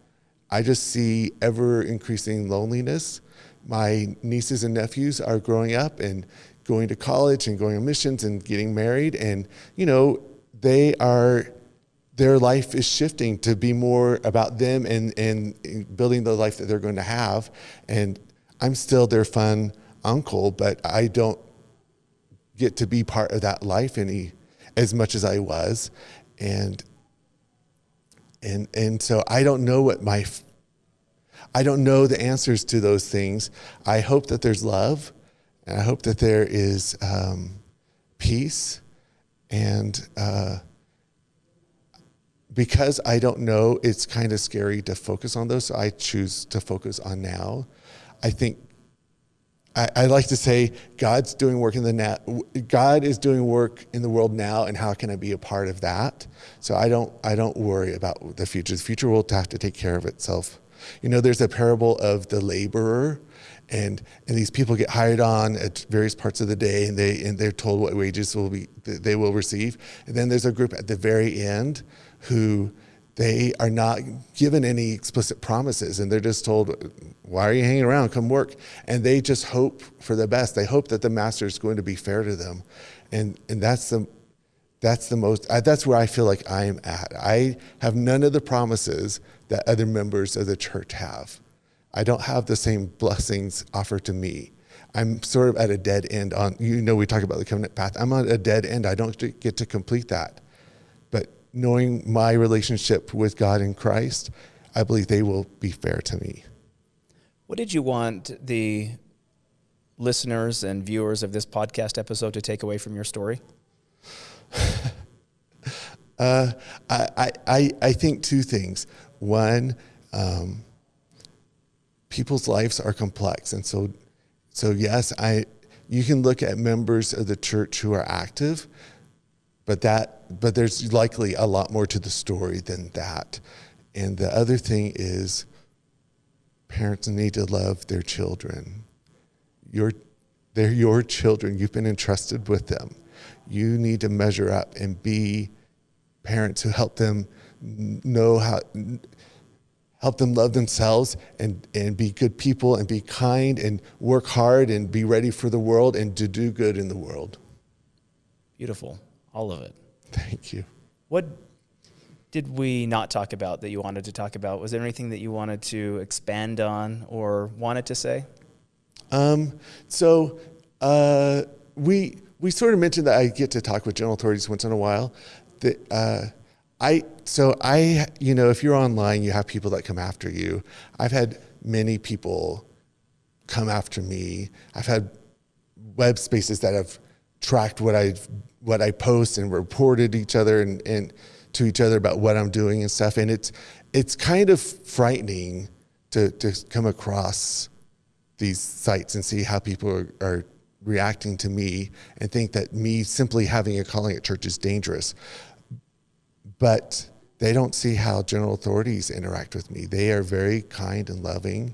I just see ever increasing loneliness. My nieces and nephews are growing up and going to college and going on missions and getting married. And you know they are their life is shifting to be more about them and, and building the life that they're going to have. And i'm still their fun uncle but i don't get to be part of that life any as much as i was. And and and so i don't know what my I don't know the answers to those things. I hope that there's love, and I hope that there is um, peace. And uh, because I don't know, it's kind of scary to focus on those. So I choose to focus on now. I think I, I, like to say God's doing work in the. God is doing work in the world now, and how can I be a part of that? So I don't I don't worry about the future. The future will have to take care of itself. You know, there's a parable of the laborer and and these people get hired on at various parts of the day and they and they're told what wages will be they will receive and then there's a group at the very end who they are not given any explicit promises and they're just told why are you hanging around come work and they just hope for the best they hope that the master is going to be fair to them and and that's the that's the most that's where i feel like i am at i have none of the promises that other members of the church have. I don't have the same blessings offered to me. I'm sort of at a dead end on, you know, we talk about the covenant path. I'm on a dead end. I don't get to complete that. Knowing my relationship with God in Christ, I believe they will be fair to me. What did you want the listeners and viewers of this podcast episode to take away from your story? [LAUGHS] uh, I, I, I think two things. One, um, people's lives are complex, and so so yes, I you can look at members of the church who are active, but that but there's likely a lot more to the story than that. And the other thing is parents need to love their children. Your they're your children. You've been entrusted with them. You need to measure up and be parents who help them know how help them love themselves and, and be good people and be kind and work hard and be ready for the world and to do good in the world. Beautiful. All of it. Thank you. What did we not talk about that you wanted to talk about? Was there anything that you wanted to expand on or wanted to say? Um, so uh, we we sort of mentioned that I get to talk with general authorities once in a while. That uh, I so I you know if you're online you have people that come after you. I've had many people come after me. I've had web spaces that have tracked what I what I post and reported each other and, and to each other about what I'm doing and stuff. And it's it's kind of frightening to to come across these sites and see how people are, are reacting to me and think that me simply having a calling at church is dangerous but they don't see how general authorities interact with me. They are very kind and loving.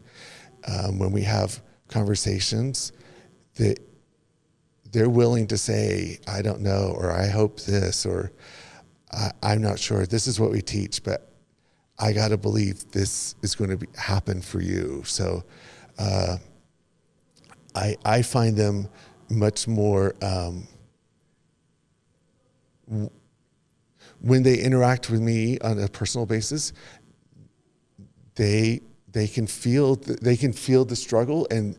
Um, when we have conversations, that they're willing to say, "I don't know," or "I hope this," or "I'm not sure." This is what we teach, but I got to believe this is going to happen for you. So, uh, I I find them much more. Um, when they interact with me on a personal basis, they they can feel they can feel the struggle and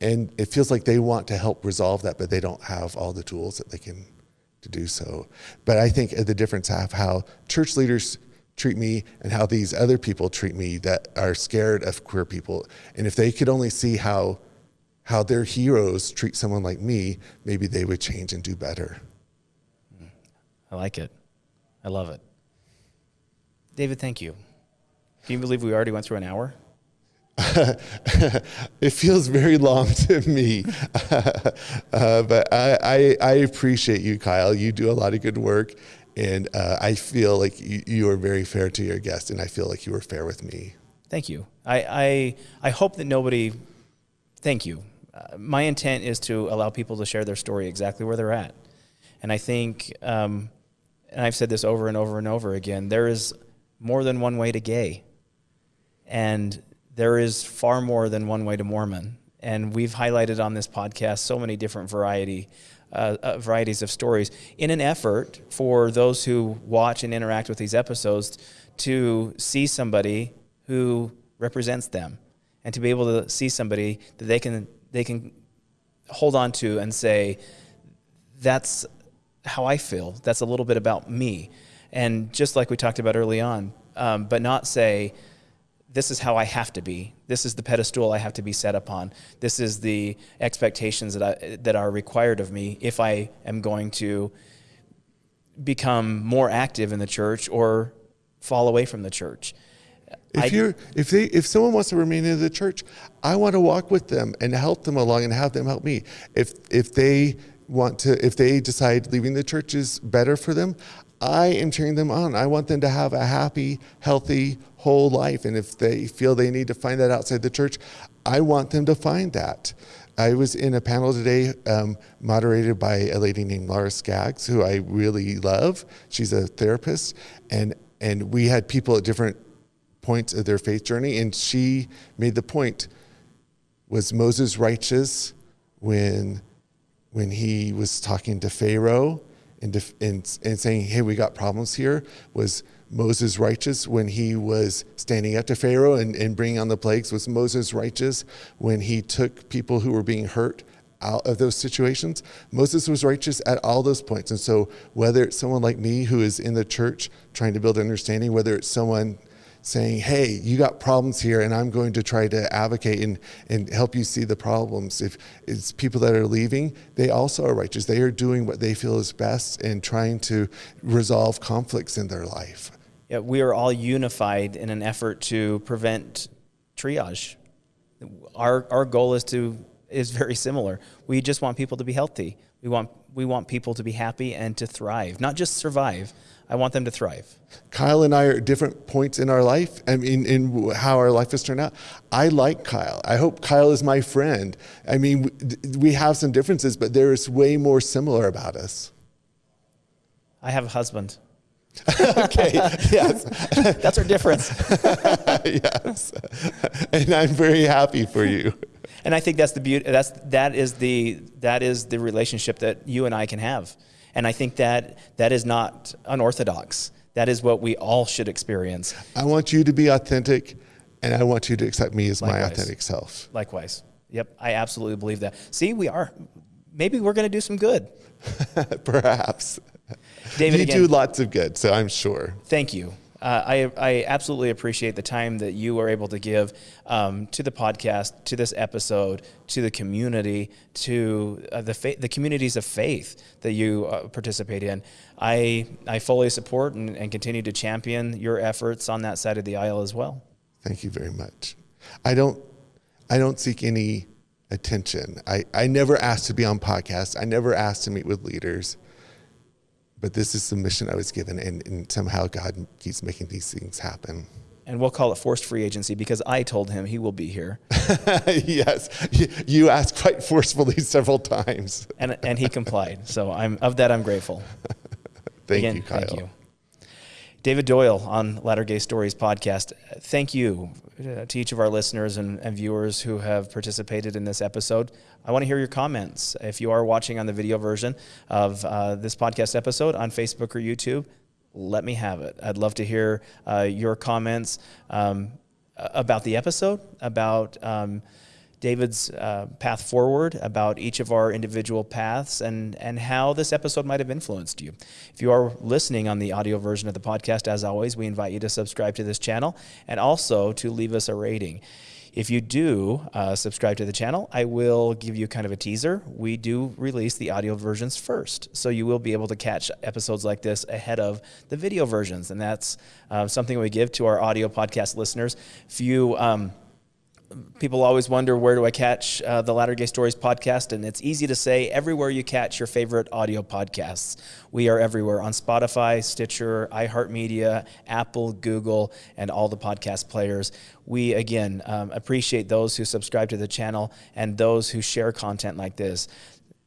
and it feels like they want to help resolve that, but they don't have all the tools that they can to do so. But I think the difference of how church leaders treat me and how these other people treat me that are scared of queer people, and if they could only see how how their heroes treat someone like me, maybe they would change and do better. I like it. I love it. David, thank you. Can you believe we already went through an hour? [LAUGHS] it feels very long [LAUGHS] to me, [LAUGHS] uh, but I, I, I, appreciate you, Kyle. You do a lot of good work, and uh, I feel like you, you are very fair to your guests, and I feel like you were fair with me. Thank you. I, I, I hope that nobody, thank you. Uh, my intent is to allow people to share their story exactly where they're at. And I think, um, and I've said this over and over and over again, there is more than one way to gay. And there is far more than one way to Mormon. And we've highlighted on this podcast so many different variety, uh, uh, varieties of stories in an effort for those who watch and interact with these episodes to see somebody who represents them and to be able to see somebody that they can they can hold on to and say that's how I feel. That's a little bit about me. And just like we talked about early on, um, but not say, this is how I have to be. This is the pedestal I have to be set upon. This is the expectations that, I, that are required of me if I am going to become more active in the church or fall away from the church. If you if they if someone wants to remain in the church, I want to walk with them and help them along and have them help me. If if they want to if they decide leaving the church is better for them, I am cheering them on. I want them to have a happy, healthy, whole life. And if they feel they need to find that outside the church, I want them to find that. I was in a panel today um, moderated by a lady named Laura Skaggs, who I really love. She's a therapist, and and we had people at different points of their faith journey. And she made the point was Moses righteous when, when he was talking to Pharaoh and, and, and saying, hey, we got problems here? Was Moses righteous when he was standing up to Pharaoh and, and bringing on the plagues? Was Moses righteous when he took people who were being hurt out of those situations. Moses was righteous at all those points. And so, whether it's someone like me who is in the church trying to build understanding, whether it's someone saying, hey, you got problems here, and I'm going to try to advocate and, and help you see the problems. If it's people that are leaving, they also are righteous. They are doing what they feel is best and trying to resolve conflicts in their life. Yeah, we are all unified in an effort to prevent triage. Our, our goal is to is very similar. We just want people to be healthy. We want we want people to be happy and to thrive, not just survive. I want them to thrive. Kyle and I are at different points in our life. I mean, in how our life has turned out. I like Kyle. I hope Kyle is my friend. I mean, we have some differences, but there is way more similar about us. I have a husband. [LAUGHS] okay, yes. [LAUGHS] That's our difference. [LAUGHS] yes. And I'm very happy for you. And I think that's the beauty that's that is the that is the relationship that you and I can have. And I think that that is not unorthodox. That is what we all should experience. I want you to be authentic, and I want you to accept me as Likewise. my authentic self. Likewise. Yep, I absolutely believe that. See, we are. Maybe we're going to do some good. Perhaps. David, you again, do lots of good, so I'm sure. Thank you. Uh, I, I absolutely appreciate the time that you are able to give um, to the podcast, to this episode, to the community, to uh, the fa- the communities of faith that you uh, participate in. I I fully support and, and continue to champion your efforts on that side of the aisle as well. Thank you very much. I don't I don't seek any attention. I, I never asked to be on podcasts. I never asked to meet with leaders but this is the mission I was given, and, and somehow God keeps making these things happen. And we'll call it forced free agency because I told him he will be here. [LAUGHS] yes, you asked quite forcefully [LAUGHS] several times, and and he complied. So I'm of that I'm grateful. [LAUGHS] thank Again, you, Kyle. Thank you. David Doyle on Latter Gay Stories podcast. Thank you to each of our listeners and, and, viewers who have participated in this episode. I want to hear your comments. If you are watching on the video version of uh, this podcast episode on Facebook or YouTube, let me have it. I'd love to hear uh, your comments um, about the episode, about. Um, David's uh, path forward, about each of our individual paths, and, and how this episode might have influenced you. If you are listening on the audio version of the podcast, as always, we invite you to subscribe to this channel and also to leave us a rating. If you do uh, subscribe to the channel, I will give you kind of a teaser. We do release the audio versions first, so you will be able to catch episodes like this ahead of the video versions, and that's uh, something we give to our audio podcast listeners. If you um, people always wonder where do I catch uh, the Latter Gay Stories podcast, and it's easy to say everywhere you catch your favorite audio podcasts. We are everywhere on Spotify, Stitcher, iHeartMedia, Apple, Google, and all the podcast players. We again um, appreciate those who subscribe to the channel and those who share content like this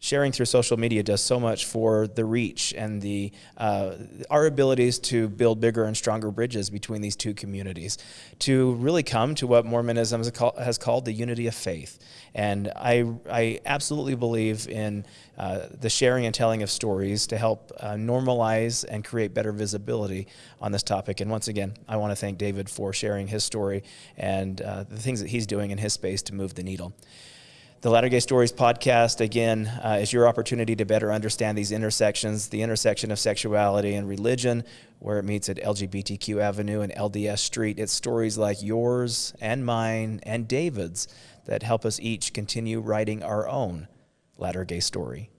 sharing through social media does so much for the reach and the uh, our abilities to build bigger and stronger bridges between these two communities to really come to what Mormonism has called the unity of faith. And I, I absolutely believe in uh, the sharing and telling of stories to help uh, normalize and create better visibility on this topic. And once again, I want to thank David for sharing his story and uh, the things that he's doing in his space to move the needle. The Latter Gay Stories podcast, again, uh, is your opportunity to better understand these intersections, the intersection of sexuality and religion, where it meets at LGBTQ Avenue and LDS Street. It's stories like yours and mine and David's that help us each continue writing our own Latter Gay story.